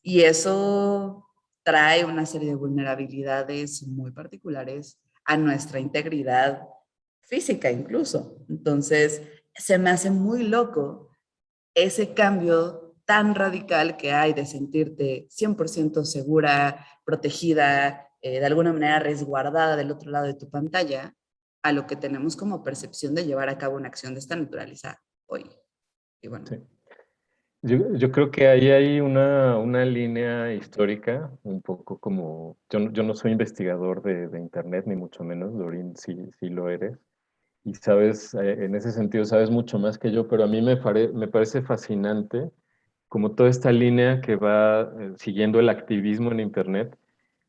Y eso trae una serie de vulnerabilidades muy particulares a nuestra integridad física incluso. Entonces, se me hace muy loco ese cambio tan radical que hay de sentirte 100% segura, protegida, eh, de alguna manera resguardada del otro lado de tu pantalla a lo que tenemos como percepción de llevar a cabo una acción de esta naturaleza hoy. Bueno. Yo, creo que ahí hay una, una, línea histórica, un poco como, yo, yo no soy investigador de, de, Internet, ni mucho menos, Dorin sí, sí lo eres, y sabes, eh, en ese sentido sabes mucho más que yo, pero a mí me, me parece fascinante como toda esta línea que va eh, siguiendo el activismo en Internet,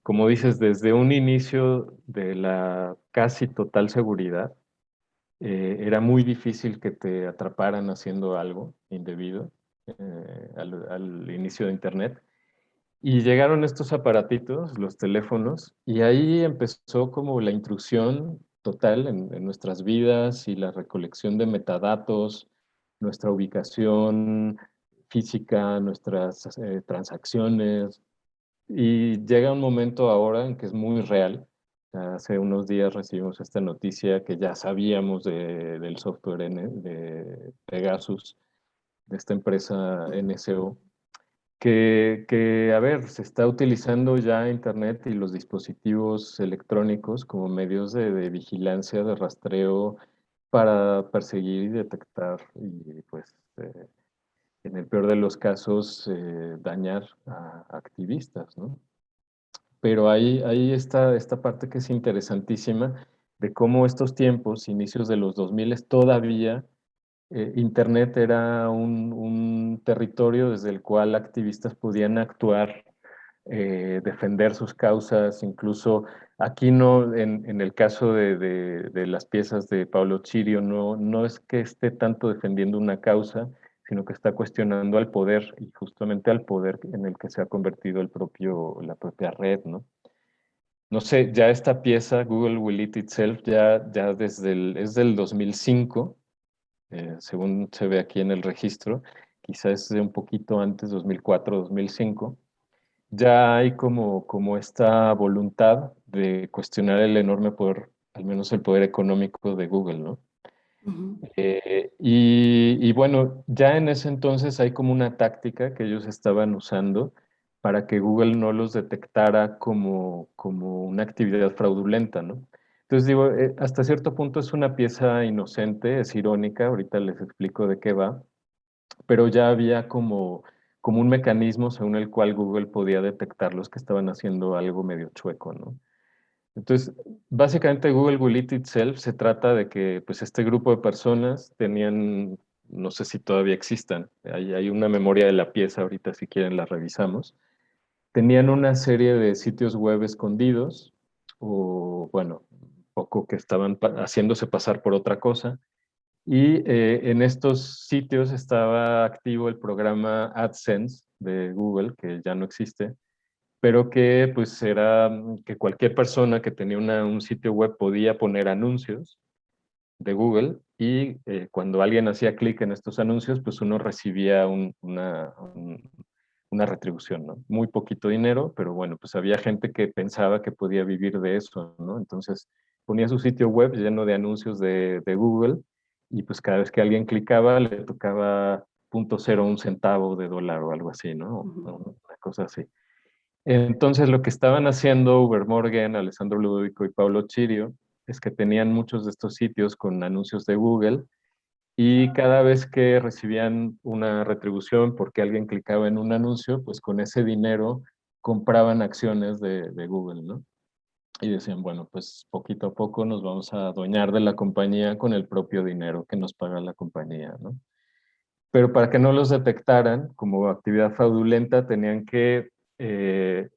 como dices, desde un inicio de la casi total seguridad, eh, era muy difícil que te atraparan haciendo algo indebido eh, al, inicio de Internet. Y llegaron estos aparatitos, los teléfonos, y ahí empezó como la intrusión total en, nuestras vidas y la recolección de metadatos, nuestra ubicación física, nuestras eh, transacciones, y llega un momento ahora en que es muy real. Hace unos días recibimos esta noticia que ya sabíamos del software de Pegasus, de esta empresa NSO, que, a ver, se está utilizando ya Internet y los dispositivos electrónicos como medios de, vigilancia, de rastreo, para perseguir y detectar y pues eh, en el peor de los casos, eh, dañar a activistas, ¿no? Pero ahí, ahí está esta parte que es interesantísima de cómo estos tiempos, inicios de los 2000, todavía eh, Internet era un, territorio desde el cual activistas podían actuar, eh, defender sus causas, incluso aquí no, en, el caso de, de, las piezas de Pablo Chirio, no, no es que esté tanto defendiendo una causa, sino que está cuestionando al poder y justamente al poder en el que se ha convertido el propio, la propia red, ¿no? No sé, ya esta pieza, Google Will Eat Itself, ya, ya desde es del 2005, eh, según se ve aquí en el registro, quizás de un poquito antes, 2004, 2005, ya hay como, como esta voluntad de cuestionar el enorme poder, al menos el poder económico de Google, ¿no? Eh, y, bueno, ya en ese entonces hay como una táctica que ellos estaban usando para que Google no los detectara como, como una actividad fraudulenta, ¿no? Entonces digo, eh, hasta cierto punto es una pieza inocente, es irónica, ahorita les explico de qué va, pero ya había como, como un mecanismo según el cual Google podía detectar los que estaban haciendo algo medio chueco, ¿no? Entonces, básicamente Google Will Eat Itself se trata de que pues, este grupo de personas tenían no sé si todavía existan. Hay, una memoria de la pieza, ahorita si quieren la revisamos. Tenían una serie de sitios web escondidos, o bueno, poco que estaban haciéndose pasar por otra cosa. Y eh, en estos sitios estaba activo el programa AdSense de Google, que ya no existe, pero que pues era que cualquier persona que tenía un sitio web podía poner anuncios de Google y eh, cuando alguien hacía clic en estos anuncios, pues uno recibía una, una retribución, ¿no? Muy poquito dinero, pero bueno, pues había gente que pensaba que podía vivir de eso, ¿no? Entonces ponía su sitio web lleno de anuncios de, de Google y pues cada vez que alguien clicaba le tocaba un centavo de dólar o algo así, ¿no? Una cosa así. Entonces lo que estaban haciendo Uber Morgan, Alessandro Ludovico y Pablo Chirio es que tenían muchos de estos sitios con anuncios de Google y cada vez que recibían una retribución porque alguien clicaba en un anuncio, pues con ese dinero compraban acciones de, Google, ¿no? Y decían, bueno, pues poquito a poco nos vamos a adueñar de la compañía con el propio dinero que nos paga la compañía, ¿no? Pero para que no los detectaran como actividad fraudulenta, tenían que eh,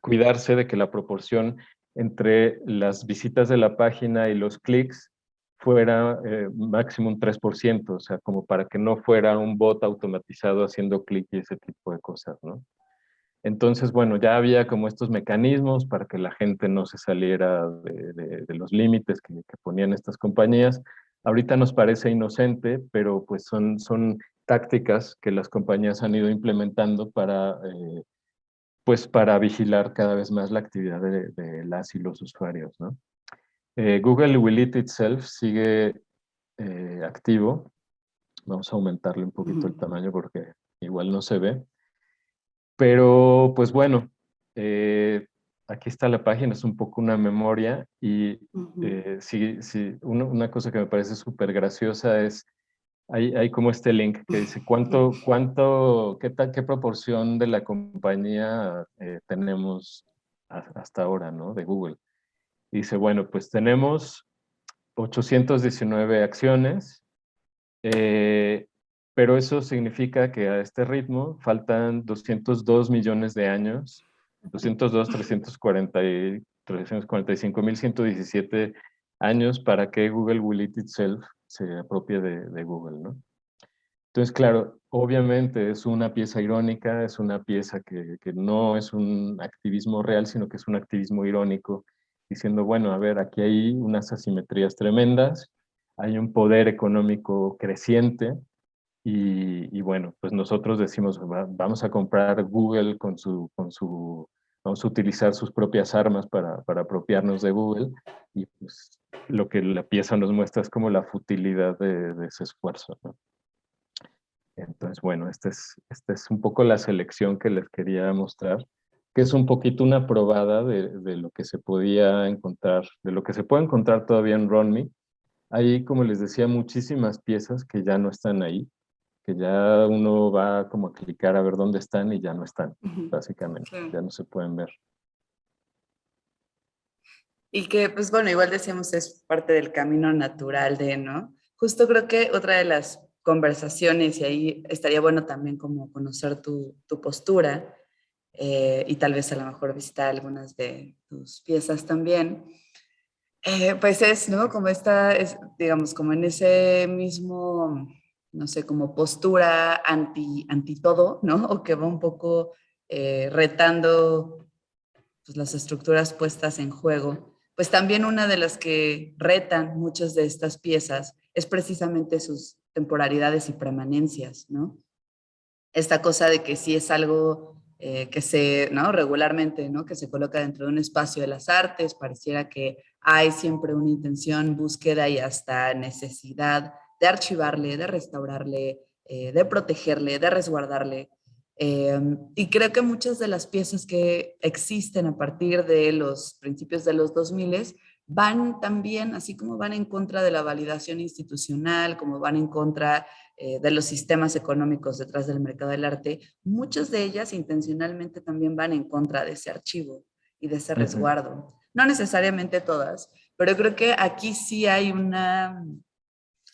cuidarse de que la proporción entre las visitas de la página y los clics fuera eh, máximo un 3%, o sea, como para que no fuera un bot automatizado haciendo clic y ese tipo de cosas, ¿no? Entonces, bueno, ya había como estos mecanismos para que la gente no se saliera de, los límites que, ponían estas compañías. Ahorita nos parece inocente, pero pues son, son tácticas que las compañías han ido implementando para, eh, pues para vigilar cada vez más la actividad de, las y los usuarios, ¿no? Eh, Google Will It Itself sigue eh, activo. Vamos a aumentarle un poquito el tamaño porque igual no se ve. Pero, pues bueno, eh, aquí está la página, es un poco una memoria y eh, sí, sí, una, cosa que me parece súper graciosa es, hay, hay, como este link que dice cuánto, <laughs> cuánto, qué tal, qué proporción de la compañía eh, tenemos hasta ahora, ¿no? De Google. dice, bueno, pues tenemos 819 acciones, pero eso significa que a este ritmo faltan 202 millones de años, 202, 340 y 345.117 años para que Google Will It Itself se apropie de, Google, ¿no? Entonces, claro, obviamente es una pieza irónica, es una pieza que, no es un activismo real, sino que es un activismo irónico, diciendo, bueno, a ver, aquí hay unas asimetrías tremendas, hay un poder económico creciente, y, bueno, pues nosotros decimos, vamos a comprar Google con su, con su, vamos a utilizar sus propias armas para, para apropiarnos de Google y pues lo que la pieza nos muestra es como la futilidad de, de ese esfuerzo. ¿no? Entonces, bueno, esta es, esta es un poco la selección que les quería mostrar, que es un poquito una probada de, de lo que se podía encontrar, de lo que se puede encontrar todavía en RunMe. Hay, como les decía, muchísimas piezas que ya no están ahí que ya uno va como a clicar a ver dónde están y ya no están, básicamente, ya no se pueden ver. Y que, pues bueno, igual decíamos, es parte del camino natural de, ¿no? Justo creo que otra de las conversaciones, y ahí estaría bueno también como conocer tu, tu postura, eh, y tal vez a lo mejor visitar algunas de tus piezas también, eh, pues es, ¿no? Como esta, es, digamos, como en ese mismo no sé, como postura anti, anti todo, ¿no? <laughs> O que va un poco eh, retando pues, las estructuras puestas en juego. Pues también una de las que retan muchas de estas piezas es precisamente sus temporalidades y permanencias, ¿no? Esta cosa de que si es algo eh, que se, ¿no? Regularmente, ¿no? Que se coloca dentro de un espacio de las artes, pareciera que hay siempre una intención, búsqueda y hasta necesidad de archivarle, de restaurarle, eh, de protegerle, de resguardarle. Em, y creo que muchas de las piezas que existen a partir de los principios de los 2000 van también, así como van en contra de la validación institucional, como van en contra eh, de los sistemas económicos detrás del mercado del arte, muchas de ellas intencionalmente también van en contra de ese archivo y de ese resguardo. No necesariamente todas, pero creo que aquí sí hay una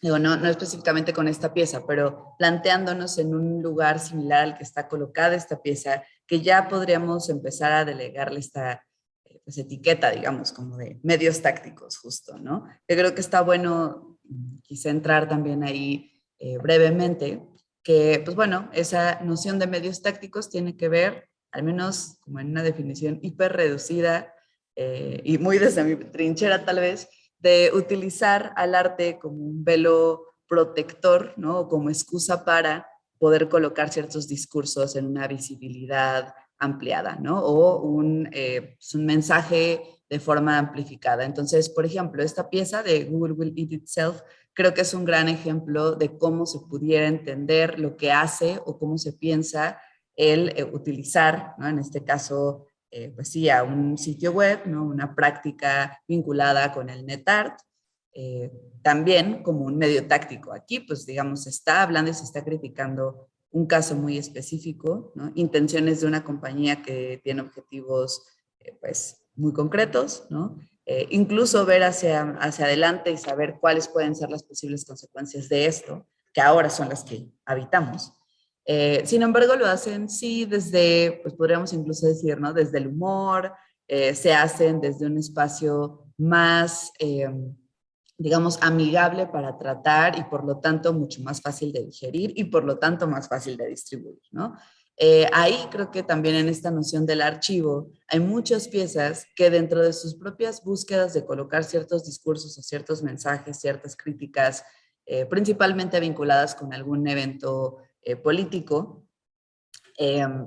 digo, no, no específicamente con esta pieza, pero planteándonos en un lugar similar al que está colocada esta pieza, que ya podríamos empezar a delegarle esta eh, pues, etiqueta, digamos, como de medios tácticos, justo, ¿no? Yo creo que está bueno mm, quizá entrar también ahí eh, brevemente, que, pues bueno, esa noción de medios tácticos tiene que ver, al menos como en una definición hiper reducida eh, y muy desde mi trinchera tal vez, de utilizar al arte como un velo protector, ¿no? O como excusa para poder colocar ciertos discursos en una visibilidad ampliada, ¿no? O un, eh, pues, un mensaje de forma amplificada. Entonces, por ejemplo, esta pieza de Google Will Eat Itself creo que es un gran ejemplo de cómo se pudiera entender lo que hace o cómo se piensa el eh, utilizar, ¿no? en este caso, eh, pues sí, a un sitio web, ¿no? una práctica vinculada con el NetArt, eh, también como un medio táctico. Aquí, pues digamos, se está hablando y se está criticando un caso muy específico, intenciones de una compañía que tiene objetivos pues muy concretos, ¿no? Eh, incluso ver hacia, hacia adelante y saber cuáles pueden ser las posibles consecuencias de esto, que ahora son las que habitamos. Eh, sin embargo, lo hacen sí desde, pues podríamos incluso decir, ¿no? Desde el humor, eh, se hacen desde un espacio más, digamos, amigable para tratar y por lo tanto mucho más fácil de digerir y por lo tanto más fácil de distribuir, ¿no? Eh, ahí creo que también en esta noción del archivo hay muchas piezas que dentro de sus propias búsquedas de colocar ciertos discursos o ciertos mensajes, ciertas críticas, principalmente vinculadas con algún evento eh, político,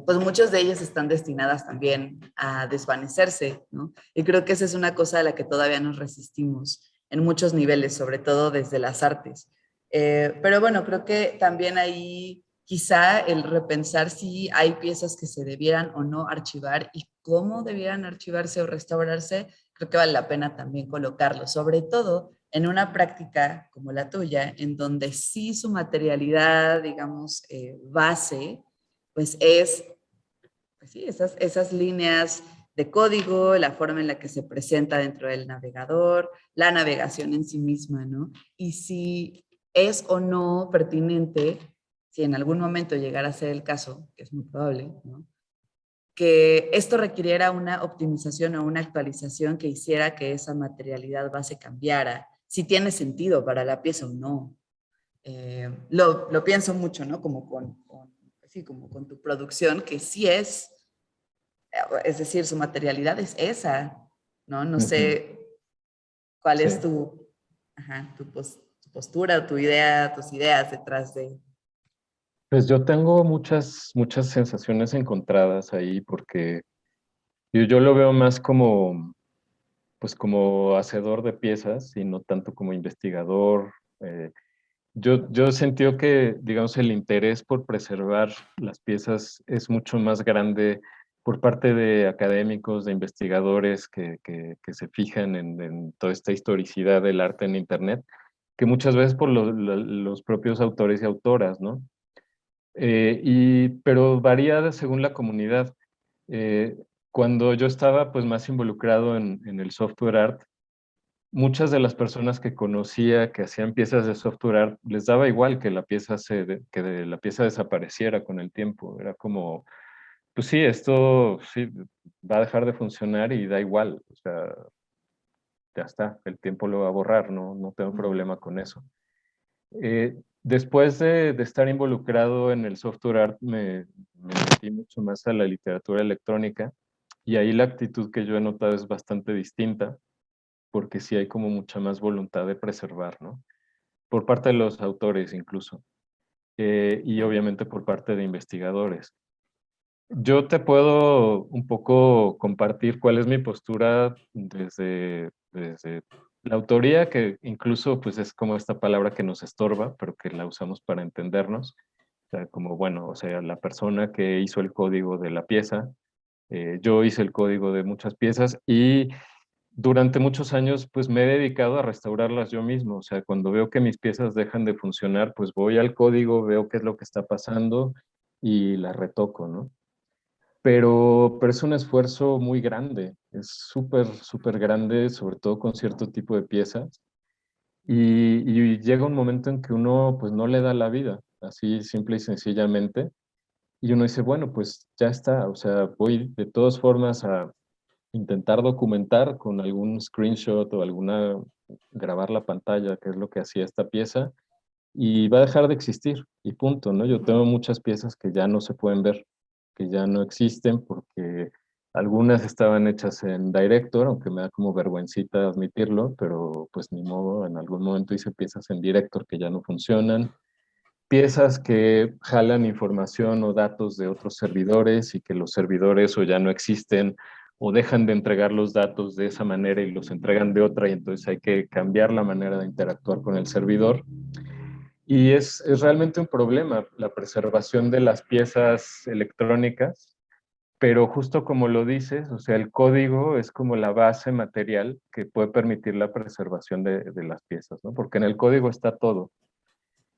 pues muchas de ellas están destinadas también a desvanecerse. Y creo que esa es una cosa a la que todavía nos resistimos en muchos niveles, sobre todo desde las artes. pero bueno, creo que también ahí quizá el repensar si hay piezas que se debieran o no archivar y cómo debieran archivarse o restaurarse, creo que vale la pena también colocarlo, sobre todo en una práctica como la tuya, en donde sí su materialidad, digamos, eh, base, pues es, pues sí, esas, esas líneas de código, la forma en la que se presenta dentro del navegador, la navegación en sí misma, ¿no? Y si es o no pertinente si en algún momento llegara a ser el caso, que es muy probable, que esto requiriera una optimización o una actualización que hiciera que esa materialidad base cambiara, si tiene sentido para la pieza o no. Eh, lo, lo, pienso mucho, ¿no? Como con, sí, como con tu producción, que sí es, es decir, su materialidad es esa, ¿no? No sé cuál es tu, ajá, tu, tu postura, tu idea, tus ideas detrás de, pues yo tengo muchas, muchas sensaciones encontradas ahí porque yo, yo lo veo más como, pues como hacedor de piezas y no tanto como investigador. Eh, yo, yo he que, digamos, el interés por preservar las piezas es mucho más grande por parte de académicos, de investigadores que, que, se fijan en, toda esta historicidad del arte en Internet, que muchas veces por los propios autores y autoras, ¿no? Eh, y, pero varía según la comunidad. Eh, cuando yo estaba pues, más involucrado en, en, el software art, muchas de las personas que conocía que hacían piezas de software art, les daba igual que la pieza, se, que la pieza desapareciera con el tiempo. Era como, pues sí, esto sí, va a dejar de funcionar y da igual. O sea, ya está, el tiempo lo va a borrar, no, no tengo problema con eso. Eh, Después de, estar involucrado en el software art, me, metí mucho más a la literatura electrónica y ahí la actitud que yo he notado es bastante distinta, porque sí hay como mucha más voluntad de preservar, ¿no? Por parte de los autores incluso, eh, y obviamente por parte de investigadores. Yo te puedo un poco compartir cuál es mi postura desde, desde la autoría, que incluso pues es como esta palabra que nos estorba, pero que la usamos para entendernos, o como bueno, o sea, la persona que hizo el código de la pieza, eh, yo hice el código de muchas piezas y durante muchos años pues me he dedicado a restaurarlas yo mismo, o sea, cuando veo que mis piezas dejan de funcionar, pues voy al código, veo qué es lo que está pasando y la retoco, ¿no? pero, pero es un esfuerzo muy grande, es súper, súper grande, sobre todo con cierto tipo de piezas. Y, llega un momento en que uno pues no le da la vida, así simple y sencillamente, y uno dice, bueno, pues ya está, o sea, voy de todas formas a intentar documentar con algún screenshot o alguna, grabar la pantalla, que es lo que hacía esta pieza, y va a dejar de existir, y punto, ¿no? Yo tengo muchas piezas que ya no se pueden ver, que ya no existen porque algunas estaban hechas en Director, aunque me da como vergüencita admitirlo, pero pues ni modo, en algún momento hice piezas en Director que ya no funcionan. Piezas que jalan información o datos de otros servidores y que los servidores o ya no existen o dejan de entregar los datos de esa manera y los entregan de otra y entonces hay que cambiar la manera de interactuar con el servidor. Y es, es realmente un problema la preservación de las piezas electrónicas pero justo como lo dices, o sea, el código es como la base material que puede permitir la preservación de, las piezas, ¿no? Porque en el código está todo.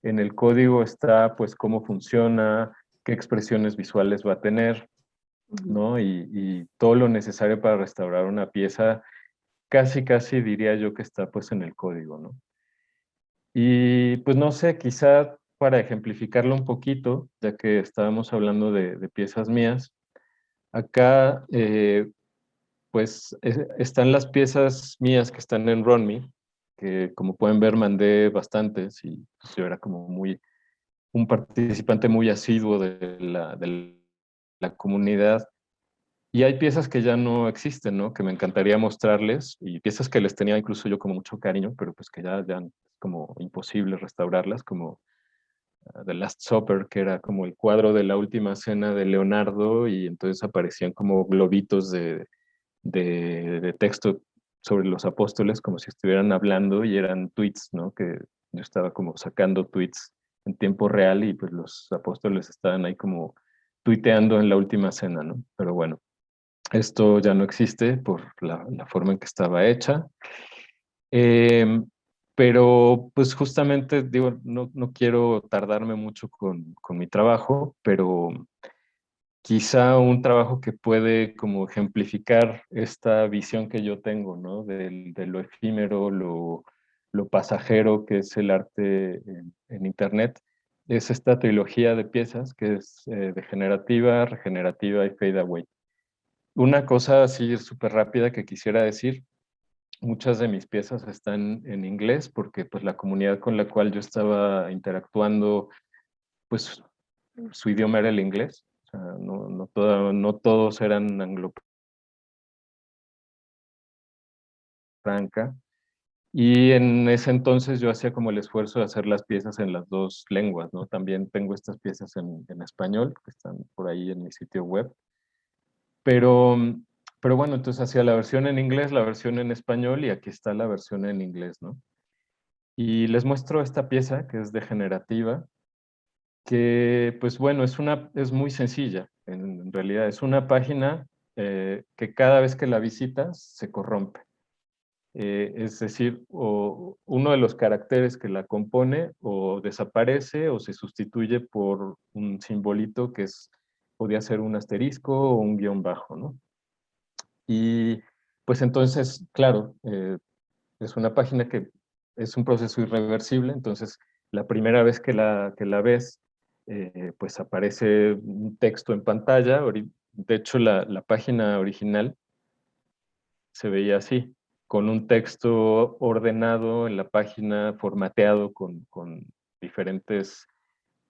En el código está, pues, cómo funciona, qué expresiones visuales va a tener, ¿no? Y, y, todo lo necesario para restaurar una pieza, casi, casi diría yo que está, pues, en el código, ¿no? Y, pues, no sé, quizá para ejemplificarlo un poquito, ya que estábamos hablando de, de piezas mías, Acá, eh, pues, están las piezas mías que están en RunMe, que como pueden ver mandé bastantes y pues, yo era como muy, un participante muy asiduo de la, de la comunidad. Y hay piezas que ya no existen, ¿no? Que me encantaría mostrarles y piezas que les tenía incluso yo como mucho cariño, pero pues que ya, ya como imposible restaurarlas, como The Last Supper, que era como el cuadro de la última cena de Leonardo, y entonces aparecían como globitos de, de, texto sobre los apóstoles, como si estuvieran hablando, y eran tweets, ¿no? Que yo estaba como sacando tweets en tiempo real, y pues los apóstoles estaban ahí como tuiteando en la última cena, ¿no? Pero bueno, esto ya no existe por la, forma en que estaba hecha. Eh, pero pues justamente, digo, no, no quiero tardarme mucho con, con, mi trabajo, pero quizá un trabajo que puede como ejemplificar esta visión que yo tengo, ¿no? De, de lo efímero, lo, lo, pasajero que es el arte en, en, Internet, es esta trilogía de piezas que es eh, degenerativa, regenerativa y fade away. Una cosa así súper rápida que quisiera decir muchas de mis piezas están en inglés porque pues la comunidad con la cual yo estaba interactuando, pues su idioma era el inglés. Sea, no, no, todos eran anglo franca. Y en ese entonces yo hacía como el esfuerzo de hacer las piezas en las dos lenguas, ¿no? También tengo estas piezas en, en español, que están por ahí en mi sitio web. Pero pero bueno, entonces hacía la versión en inglés, la versión en español y aquí está la versión en inglés, ¿no? Y les muestro esta pieza que es degenerativa, que pues bueno, es, una, es muy sencilla, en, realidad es una página eh, que cada vez que la visitas se corrompe. Eh, es decir, o uno de los caracteres que la compone o desaparece o se sustituye por un simbolito que es, podría ser un asterisco o un guion bajo, ¿no? Y pues entonces, claro, eh, es una página que es un proceso irreversible, entonces la primera vez que la, que la ves, eh, pues aparece un texto en pantalla. De hecho, la, la, página original se veía así, con un texto ordenado en la página, formateado con, con diferentes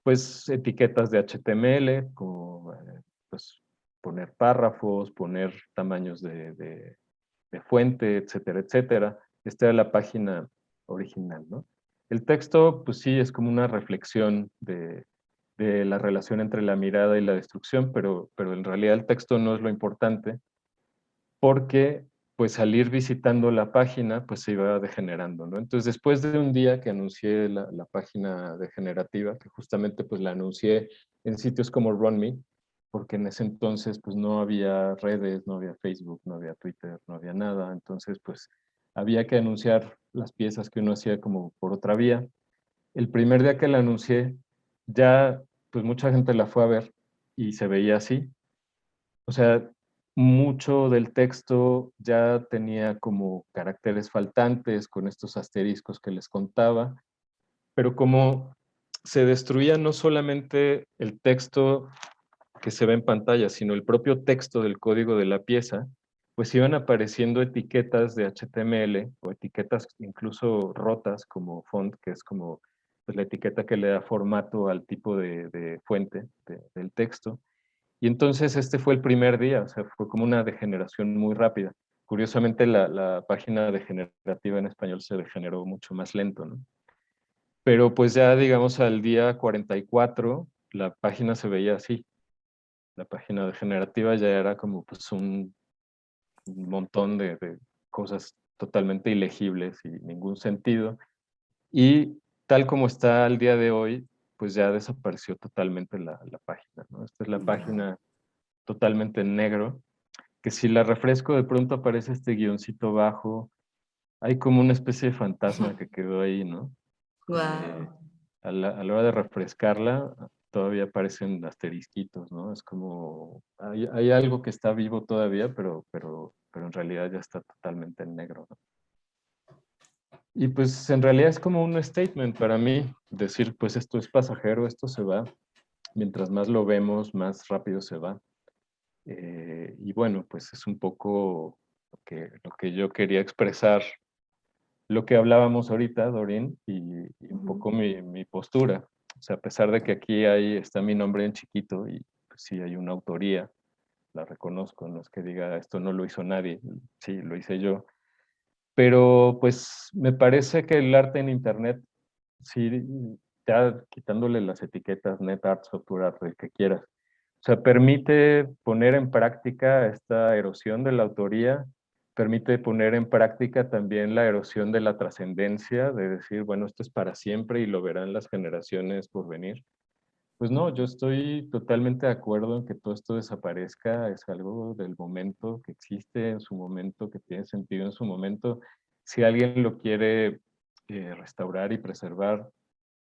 pues, etiquetas de HTML, como eh, pues, poner párrafos, poner tamaños de, fuente, etcétera, etcétera. Esta era la página original, ¿no? El texto, pues sí, es como una reflexión de, la relación entre la mirada y la destrucción, pero, pero en realidad el texto no es lo importante, porque pues al ir visitando la página, pues se iba degenerando, ¿no? Entonces, después de un día que anuncié la, la página degenerativa, que justamente pues la anuncié en sitios como RunMe, porque en ese entonces pues no había redes, no había Facebook, no había Twitter, no había nada, entonces pues había que anunciar las piezas que uno hacía como por otra vía. El primer día que la anuncié, ya pues mucha gente la fue a ver y se veía así. O sea, mucho del texto ya tenía como caracteres faltantes con estos asteriscos que les contaba, pero como se destruía no solamente el texto que se ve en pantalla, sino el propio texto del código de la pieza, pues iban apareciendo etiquetas de HTML o etiquetas incluso rotas como font, que es como pues, la etiqueta que le da formato al tipo de, fuente del texto. Y entonces este fue el primer día, o sea, fue como una degeneración muy rápida. Curiosamente la, la página degenerativa en español se degeneró mucho más lento, ¿no? Pero pues ya digamos al día 44 la página se veía así. La página degenerativa ya era como pues un, montón de, cosas totalmente ilegibles y ningún sentido. Y tal como está al día de hoy, pues ya desapareció totalmente la, página. ¿no? Esta es la página totalmente en negro, que si la refresco de pronto aparece este guioncito bajo, hay como una especie de fantasma que quedó ahí, ¿no? Eh, a, la, hora de refrescarla, todavía aparecen asterisquitos, ¿no? Es como, hay, algo que está vivo todavía, pero, pero, pero en realidad ya está totalmente en negro, ¿no? Y pues en realidad es como un statement para mí, decir, pues esto es pasajero, esto se va. Mientras más lo vemos, más rápido se va. Eh, y bueno, pues es un poco lo que, lo que yo quería expresar lo que hablábamos ahorita, Dorin, y, un poco mi, mi, postura. O sea, a pesar de que aquí hay, está mi nombre en chiquito y pues, sí hay una autoría, la reconozco, no es que diga esto no lo hizo nadie, sí, lo hice yo. Pero pues me parece que el arte en internet, sí, ya quitándole las etiquetas net art, software art, el que quieras, o sea, permite poner en práctica esta erosión de la autoría permite poner en práctica también la erosión de la trascendencia, de decir, bueno, esto es para siempre y lo verán las generaciones por venir. Pues no, yo estoy totalmente de acuerdo en que todo esto desaparezca, es algo del momento que existe en su momento, que tiene sentido en su momento. Si alguien lo quiere eh, restaurar y preservar,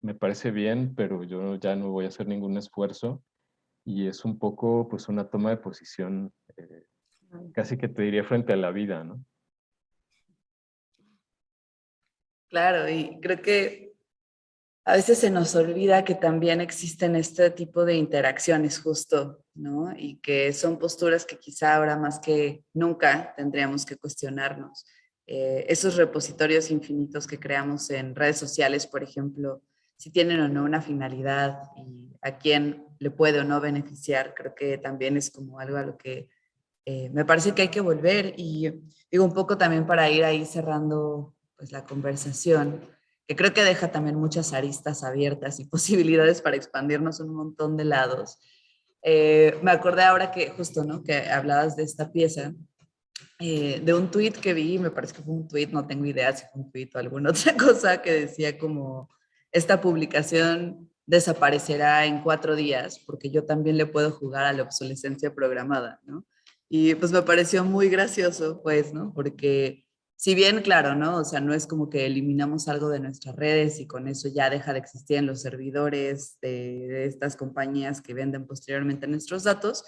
me parece bien, pero yo ya no voy a hacer ningún esfuerzo y es un poco pues una toma de posición eh, casi que te diría frente a la vida, ¿no? Claro, y creo que a veces se nos olvida que también existen este tipo de interacciones justo, ¿no? Y que son posturas que quizá ahora más que nunca tendríamos que cuestionarnos. Eh, esos repositorios infinitos que creamos en redes sociales, por ejemplo, si tienen o no una finalidad y a quién le puede o no beneficiar, creo que también es como algo a lo que eh, me parece que hay que volver y digo un poco también para ir ahí cerrando pues la conversación, que creo que deja también muchas aristas abiertas y <laughs> posibilidades para expandirnos un montón de lados. Eh, me acordé ahora que justo, ¿no? Que hablabas de esta pieza, eh, de un tweet que vi, me parece que fue un tweet, no tengo idea si fue un tweet o alguna <laughs> otra cosa, que decía como, esta publicación desaparecerá en cuatro días, porque yo también le puedo jugar a la obsolescencia programada, ¿no? Y pues me pareció muy gracioso, pues, ¿no? Porque si bien, claro, ¿no? O sea, no es como que eliminamos algo de nuestras redes y con eso ya deja de existir en los servidores de, estas compañías que venden posteriormente nuestros datos,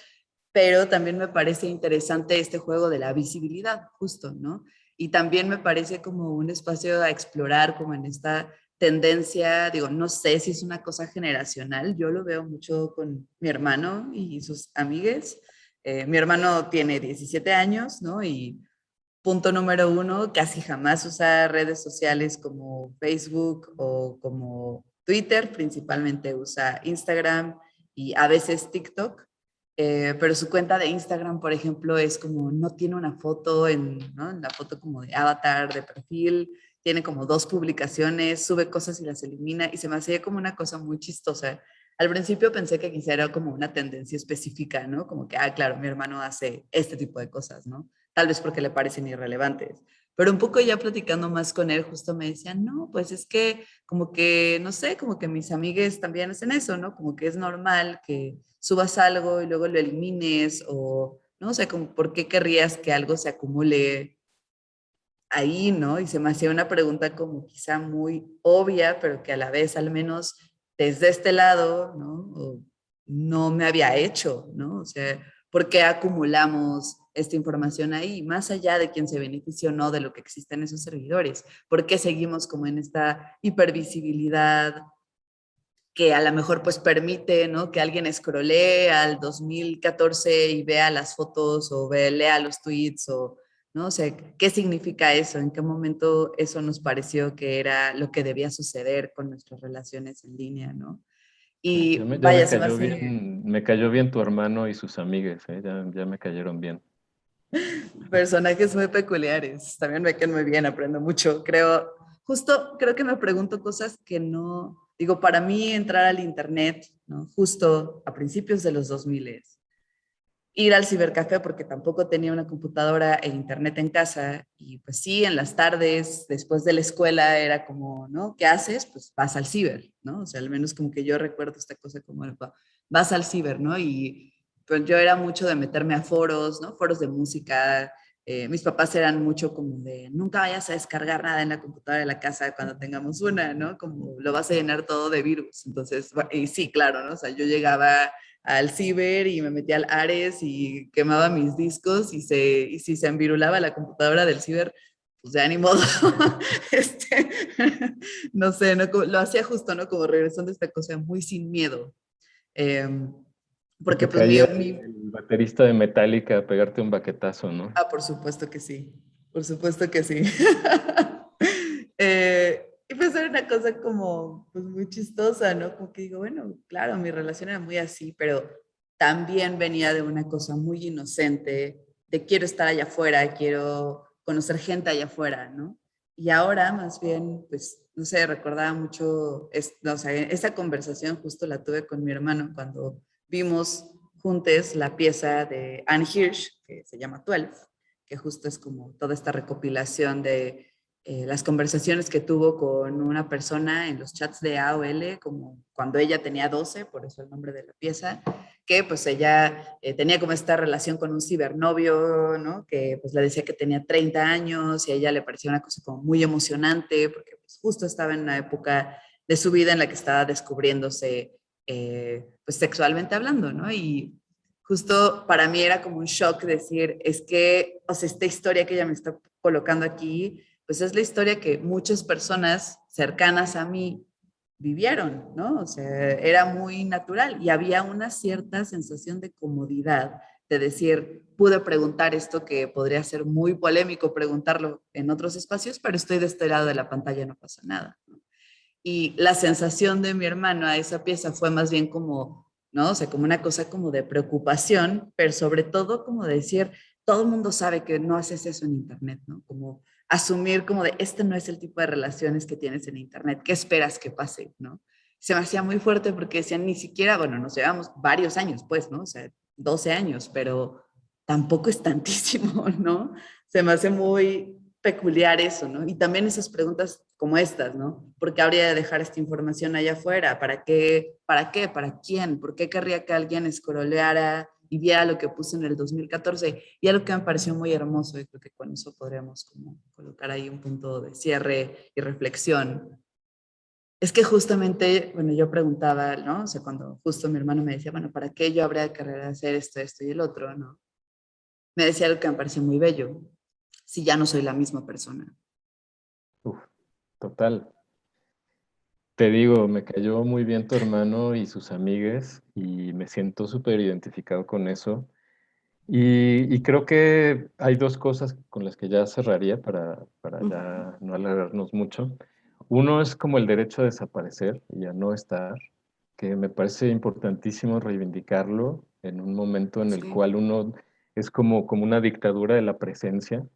pero también me parece interesante este juego de la visibilidad, justo, ¿no? Y también me parece como un espacio a explorar, como en esta tendencia, digo, no sé si es una cosa generacional, yo lo veo mucho con mi hermano y sus amigues, eh, mi hermano tiene 17 años, ¿no? Y punto número uno, casi jamás usa redes sociales como Facebook o como Twitter, principalmente usa Instagram y a veces TikTok. Eh, pero su cuenta de Instagram, por ejemplo, es como, no tiene una foto en la foto como de avatar, de perfil, tiene como dos publicaciones, sube cosas y las elimina y se me hacía como una cosa muy chistosa al principio pensé que quizá era como una tendencia específica, ¿no? Como que, ah, claro, mi hermano hace este tipo de cosas, ¿no? Tal vez porque le parecen irrelevantes. Pero un poco ya platicando más con él, justo me decían, no, pues es que como que, no sé, como que mis amigues también hacen eso, ¿no? Como que es normal que subas algo y luego lo elimines o, no sé, como, ¿por qué querrías que algo se acumule ahí, ¿no? Y se me hacía una pregunta como quizá muy obvia, pero que a la vez al menos desde este lado, ¿no? no me había hecho, ¿no? O sea, ¿Por qué acumulamos esta información ahí? Más allá de quién se benefició o no de lo que existe en esos servidores. ¿Por qué seguimos como en esta hipervisibilidad que a lo mejor pues permite ¿no? que alguien escrolee al 2014 y vea las fotos o ve, lea los tweets o ¿no? O sea, ¿qué significa eso? ¿En qué momento eso nos pareció que era lo que debía suceder con nuestras relaciones en línea, ¿no? Y me, vaya, me, cayó bien, me cayó bien tu hermano y sus amigas, ¿eh? ya, ya me cayeron bien. Personajes muy peculiares, también me quedan muy bien, aprendo mucho. Creo, justo creo que me pregunto cosas que no, digo, para mí entrar al internet, ¿no? justo a principios de los 2000 ir al cibercafé porque tampoco tenía una computadora e internet en casa y pues sí, en las tardes, después de la escuela era como, ¿no? ¿Qué haces? Pues vas al ciber, ¿no? O sea, al menos como que yo recuerdo esta cosa como, vas al ciber, ¿no? Y pues yo era mucho de meterme a foros, ¿no? Foros de música. Eh, mis papás eran mucho como de, nunca vayas a descargar nada en la computadora de la casa cuando tengamos una, ¿no? Como lo vas a llenar todo de virus. Entonces, y sí, claro, ¿no? O sea, yo llegaba al ciber y me metía al Ares y quemaba mis discos y, se, y si se envirulaba la computadora del ciber, pues ya ni <laughs> este, <laughs> no sé, no, lo hacía justo, ¿no? Como regresando a esta cosa muy sin miedo. Em, porque pues mi, El baterista de Metallica a pegarte un baquetazo, ¿no? Ah, por supuesto que sí. Por supuesto que sí. <laughs> eh, y pues era una cosa como pues muy chistosa, ¿no? Como que digo, bueno, claro, mi relación era muy así, pero también venía de una cosa muy inocente, de quiero estar allá afuera, quiero conocer gente allá afuera, ¿no? Y ahora más bien, pues, no sé, recordaba mucho, es, o sea, esa conversación justo la tuve con mi hermano cuando vimos juntos la pieza de Anne Hirsch, que se llama 12, que justo es como toda esta recopilación de eh, las conversaciones que tuvo con una persona en los chats de AOL, como cuando ella tenía 12, por eso el nombre de la pieza, que pues ella eh, tenía como esta relación con un cibernovio, ¿no? Que pues le decía que tenía 30 años y a ella le parecía una cosa como muy emocionante, porque pues, justo estaba en una época de su vida en la que estaba descubriéndose eh, pues sexualmente hablando, ¿no? Y justo para mí era como un shock decir, es que, o sea, esta historia que ella me está colocando aquí, pues es la historia que muchas personas cercanas a mí vivieron, ¿no? O sea, era muy natural y había una cierta sensación de comodidad de decir, pude preguntar esto que podría ser muy polémico preguntarlo en otros espacios, pero estoy de este lado de la pantalla, no pasa nada. Y la sensación de mi hermano a esa pieza fue más bien como, ¿no? O sea, como una cosa como de preocupación, pero sobre todo como de decir, todo el mundo sabe que no haces eso en internet, ¿no? Como asumir como de, este no es el tipo de relaciones que tienes en Internet, ¿qué esperas que pase? ¿no? Se me hacía muy fuerte porque decían, ni siquiera, bueno, nos llevamos varios años, pues, ¿no? O sea, 12 años, pero tampoco es tantísimo, <laughs> ¿no? Se me hace muy peculiar eso, ¿no? Y también esas preguntas como estas, ¿no? ¿Por qué habría de dejar esta información allá afuera? ¿Para qué? ¿Para qué? ¿Para quién? ¿Por qué querría que alguien escroleara y viera lo que puse en el 2014 y algo que me pareció muy hermoso y creo que con eso podríamos como colocar ahí un punto de cierre y reflexión. Es que justamente, bueno, yo preguntaba, ¿no? O sea, cuando justo mi hermano me decía, bueno, ¿para qué yo habría de querer hacer esto, esto y el otro, ¿no? Me decía algo que me pareció muy bello, si ya no soy la misma persona. Uf, total. Te digo, me cayó muy bien tu hermano y sus amigues y me siento súper identificado con eso. Y, creo que hay dos cosas con las que ya cerraría para, para ya no alargarnos mucho. Uno es como el derecho a desaparecer y a no estar, que me parece importantísimo reivindicarlo en un momento en el cual uno es como, como una dictadura de la presencia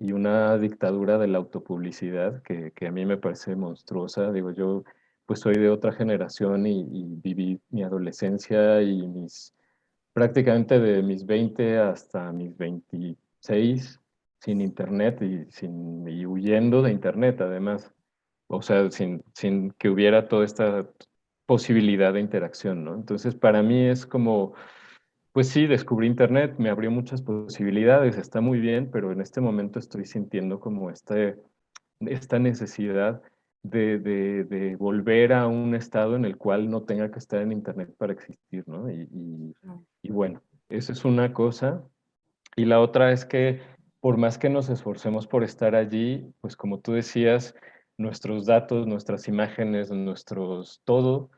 y una dictadura de la autopublicidad que, que a mí me parece monstruosa. Digo, yo pues soy de otra generación y, viví mi adolescencia y mis, prácticamente de mis 20 hasta mis 26 sin internet y, sin, huyendo de internet además. O sea, sin, sin que hubiera toda esta posibilidad de interacción, ¿no? Entonces, para mí es como, pues sí, descubrí Internet, me abrió muchas posibilidades, está muy bien, pero en este momento estoy sintiendo como este, esta necesidad de, volver a un estado en el cual no tenga que estar en Internet para existir, ¿no? Y, bueno, Esa es una cosa. Y la otra es que por más que nos esforcemos por estar allí, pues como tú decías, nuestros datos, nuestras imágenes, nuestros todo,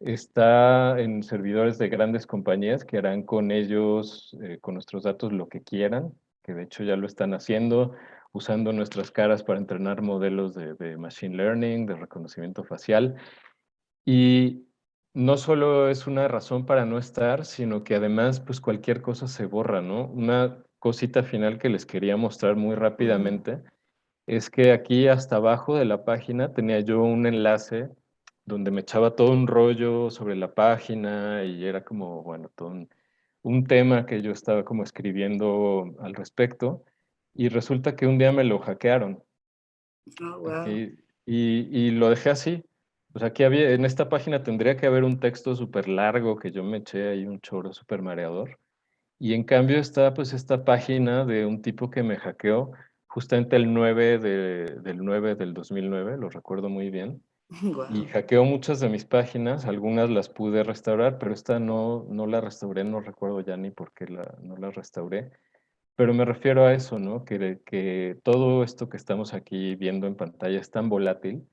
está en servidores de grandes compañías que harán con ellos, eh, con nuestros datos, lo que quieran, que de hecho ya lo están haciendo, usando nuestras caras para entrenar modelos de, de machine learning, de reconocimiento facial. Y no solo es una razón para no estar, sino que además, pues cualquier cosa se borra, ¿no? Una cosita final que les quería mostrar muy rápidamente es que aquí hasta abajo de la página tenía yo un enlace donde me echaba todo un rollo sobre la página y era como, bueno, todo un, tema que yo estaba como escribiendo al respecto y resulta que un día me lo hackearon. Oh, y, y, lo dejé así. O sea, aquí había, en esta página tendría que haber un texto súper largo que yo me eché ahí un choro súper mareador. Y en cambio está pues esta página de un tipo que me hackeó justamente el 9 del 9 del 2009, lo recuerdo muy bien. <laughs> Y hackeó muchas de mis páginas, algunas las pude restaurar, pero esta no, no la restauré, no recuerdo ya ni por qué la, no la restauré. Pero me refiero a eso, ¿no? Que, que todo esto que estamos aquí viendo en pantalla es tan volátil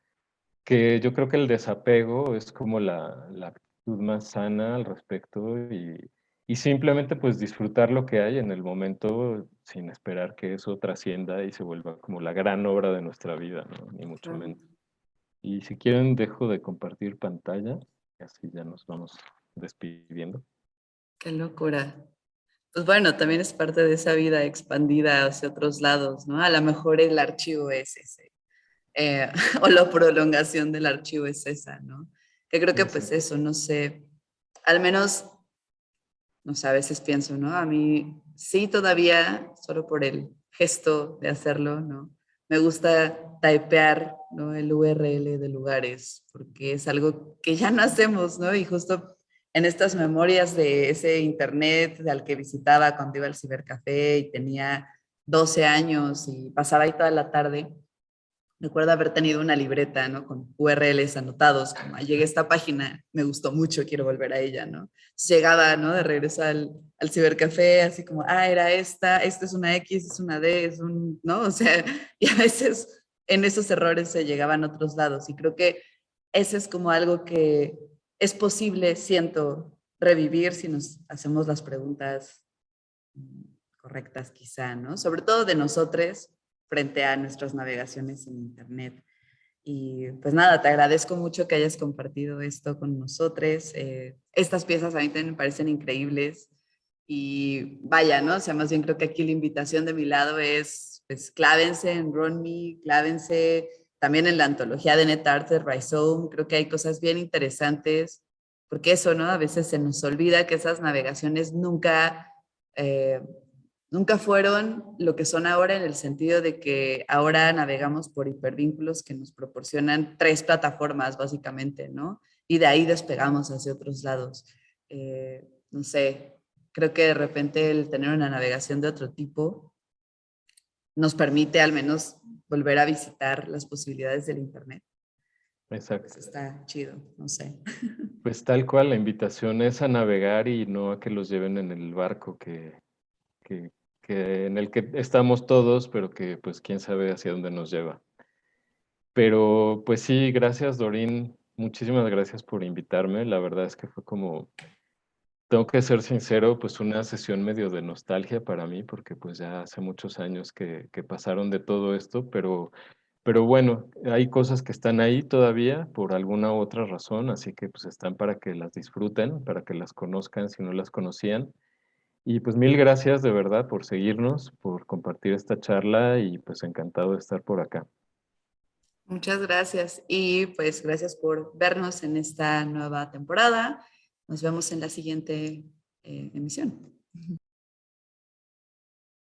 que yo creo que el desapego es como la, la actitud más sana al respecto y, y simplemente pues disfrutar lo que hay en el momento sin esperar que eso trascienda y se vuelva como la gran obra de nuestra vida, ¿no? Ni mucho menos. Y si quieren, dejo de compartir pantalla, y así ya nos vamos despidiendo. Qué locura. Pues bueno, también es parte de esa vida expandida hacia otros lados, ¿no? A lo mejor el archivo es ese, eh, <laughs> o la prolongación del archivo es esa, ¿no? Que creo que pues eso, no sé, al menos, no sé, a veces pienso, ¿no? A mí sí todavía, solo por el gesto de hacerlo, ¿no? Me gusta typear ¿no? el URL de lugares, porque es algo que ya no hacemos, ¿no? Y justo en estas memorias de ese internet al que visitaba cuando iba al cibercafé y tenía 12 años y pasaba ahí toda la tarde, Recuerdo haber tenido una libreta, ¿no? Con URLs anotados, como llegué a esta página, me gustó mucho, quiero volver a ella, ¿no? Llegaba, ¿no? De regreso al, al cibercafé, así como, ah, era esta, esta es una X, es una D, es un, ¿no? <laughs> O sea, y a veces en esos errores se llegaban a otros lados. Y creo que ese es como algo que es posible, siento, revivir si nos hacemos las preguntas mm, correctas quizá, ¿no? Sobre todo de nosotros, frente a nuestras navegaciones en Internet. Y pues nada, te agradezco mucho que hayas compartido esto con nosotros. Eh, estas piezas a mí también me parecen increíbles. Y vaya, ¿no? O sea, más bien creo que aquí la invitación de mi lado es, pues, clávense en RunMe, clávense también en la antología de NetArt de Rhizome. Creo que hay cosas bien interesantes, porque eso, ¿no? A veces se nos olvida que esas navegaciones nunca eh, nunca fueron lo que son ahora en el sentido de que ahora navegamos por hipervínculos que nos proporcionan tres plataformas básicamente, ¿no? Y de ahí despegamos hacia otros lados. Eh, no sé, creo que de repente el tener una navegación de otro tipo nos permite al menos volver a visitar las posibilidades del Internet. Exacto. Pues está chido, no sé. <laughs> Pues tal cual, la invitación es a navegar y no a que los lleven en el barco que, que, en el que estamos todos, pero que pues quién sabe hacia dónde nos lleva. Pero pues sí, gracias Dorín, muchísimas gracias por invitarme. La verdad es que fue como, tengo que ser sincero, pues una sesión medio de nostalgia para mí, porque pues ya hace muchos años que, que pasaron de todo esto, pero, pero bueno, hay cosas que están ahí todavía por alguna otra razón, así que pues están para que las disfruten, para que las conozcan si no las conocían. Y pues mil gracias de verdad por seguirnos, por compartir esta charla y pues encantado de estar por acá. Muchas gracias y pues gracias por vernos en esta nueva temporada. Nos vemos en la siguiente eh, emisión.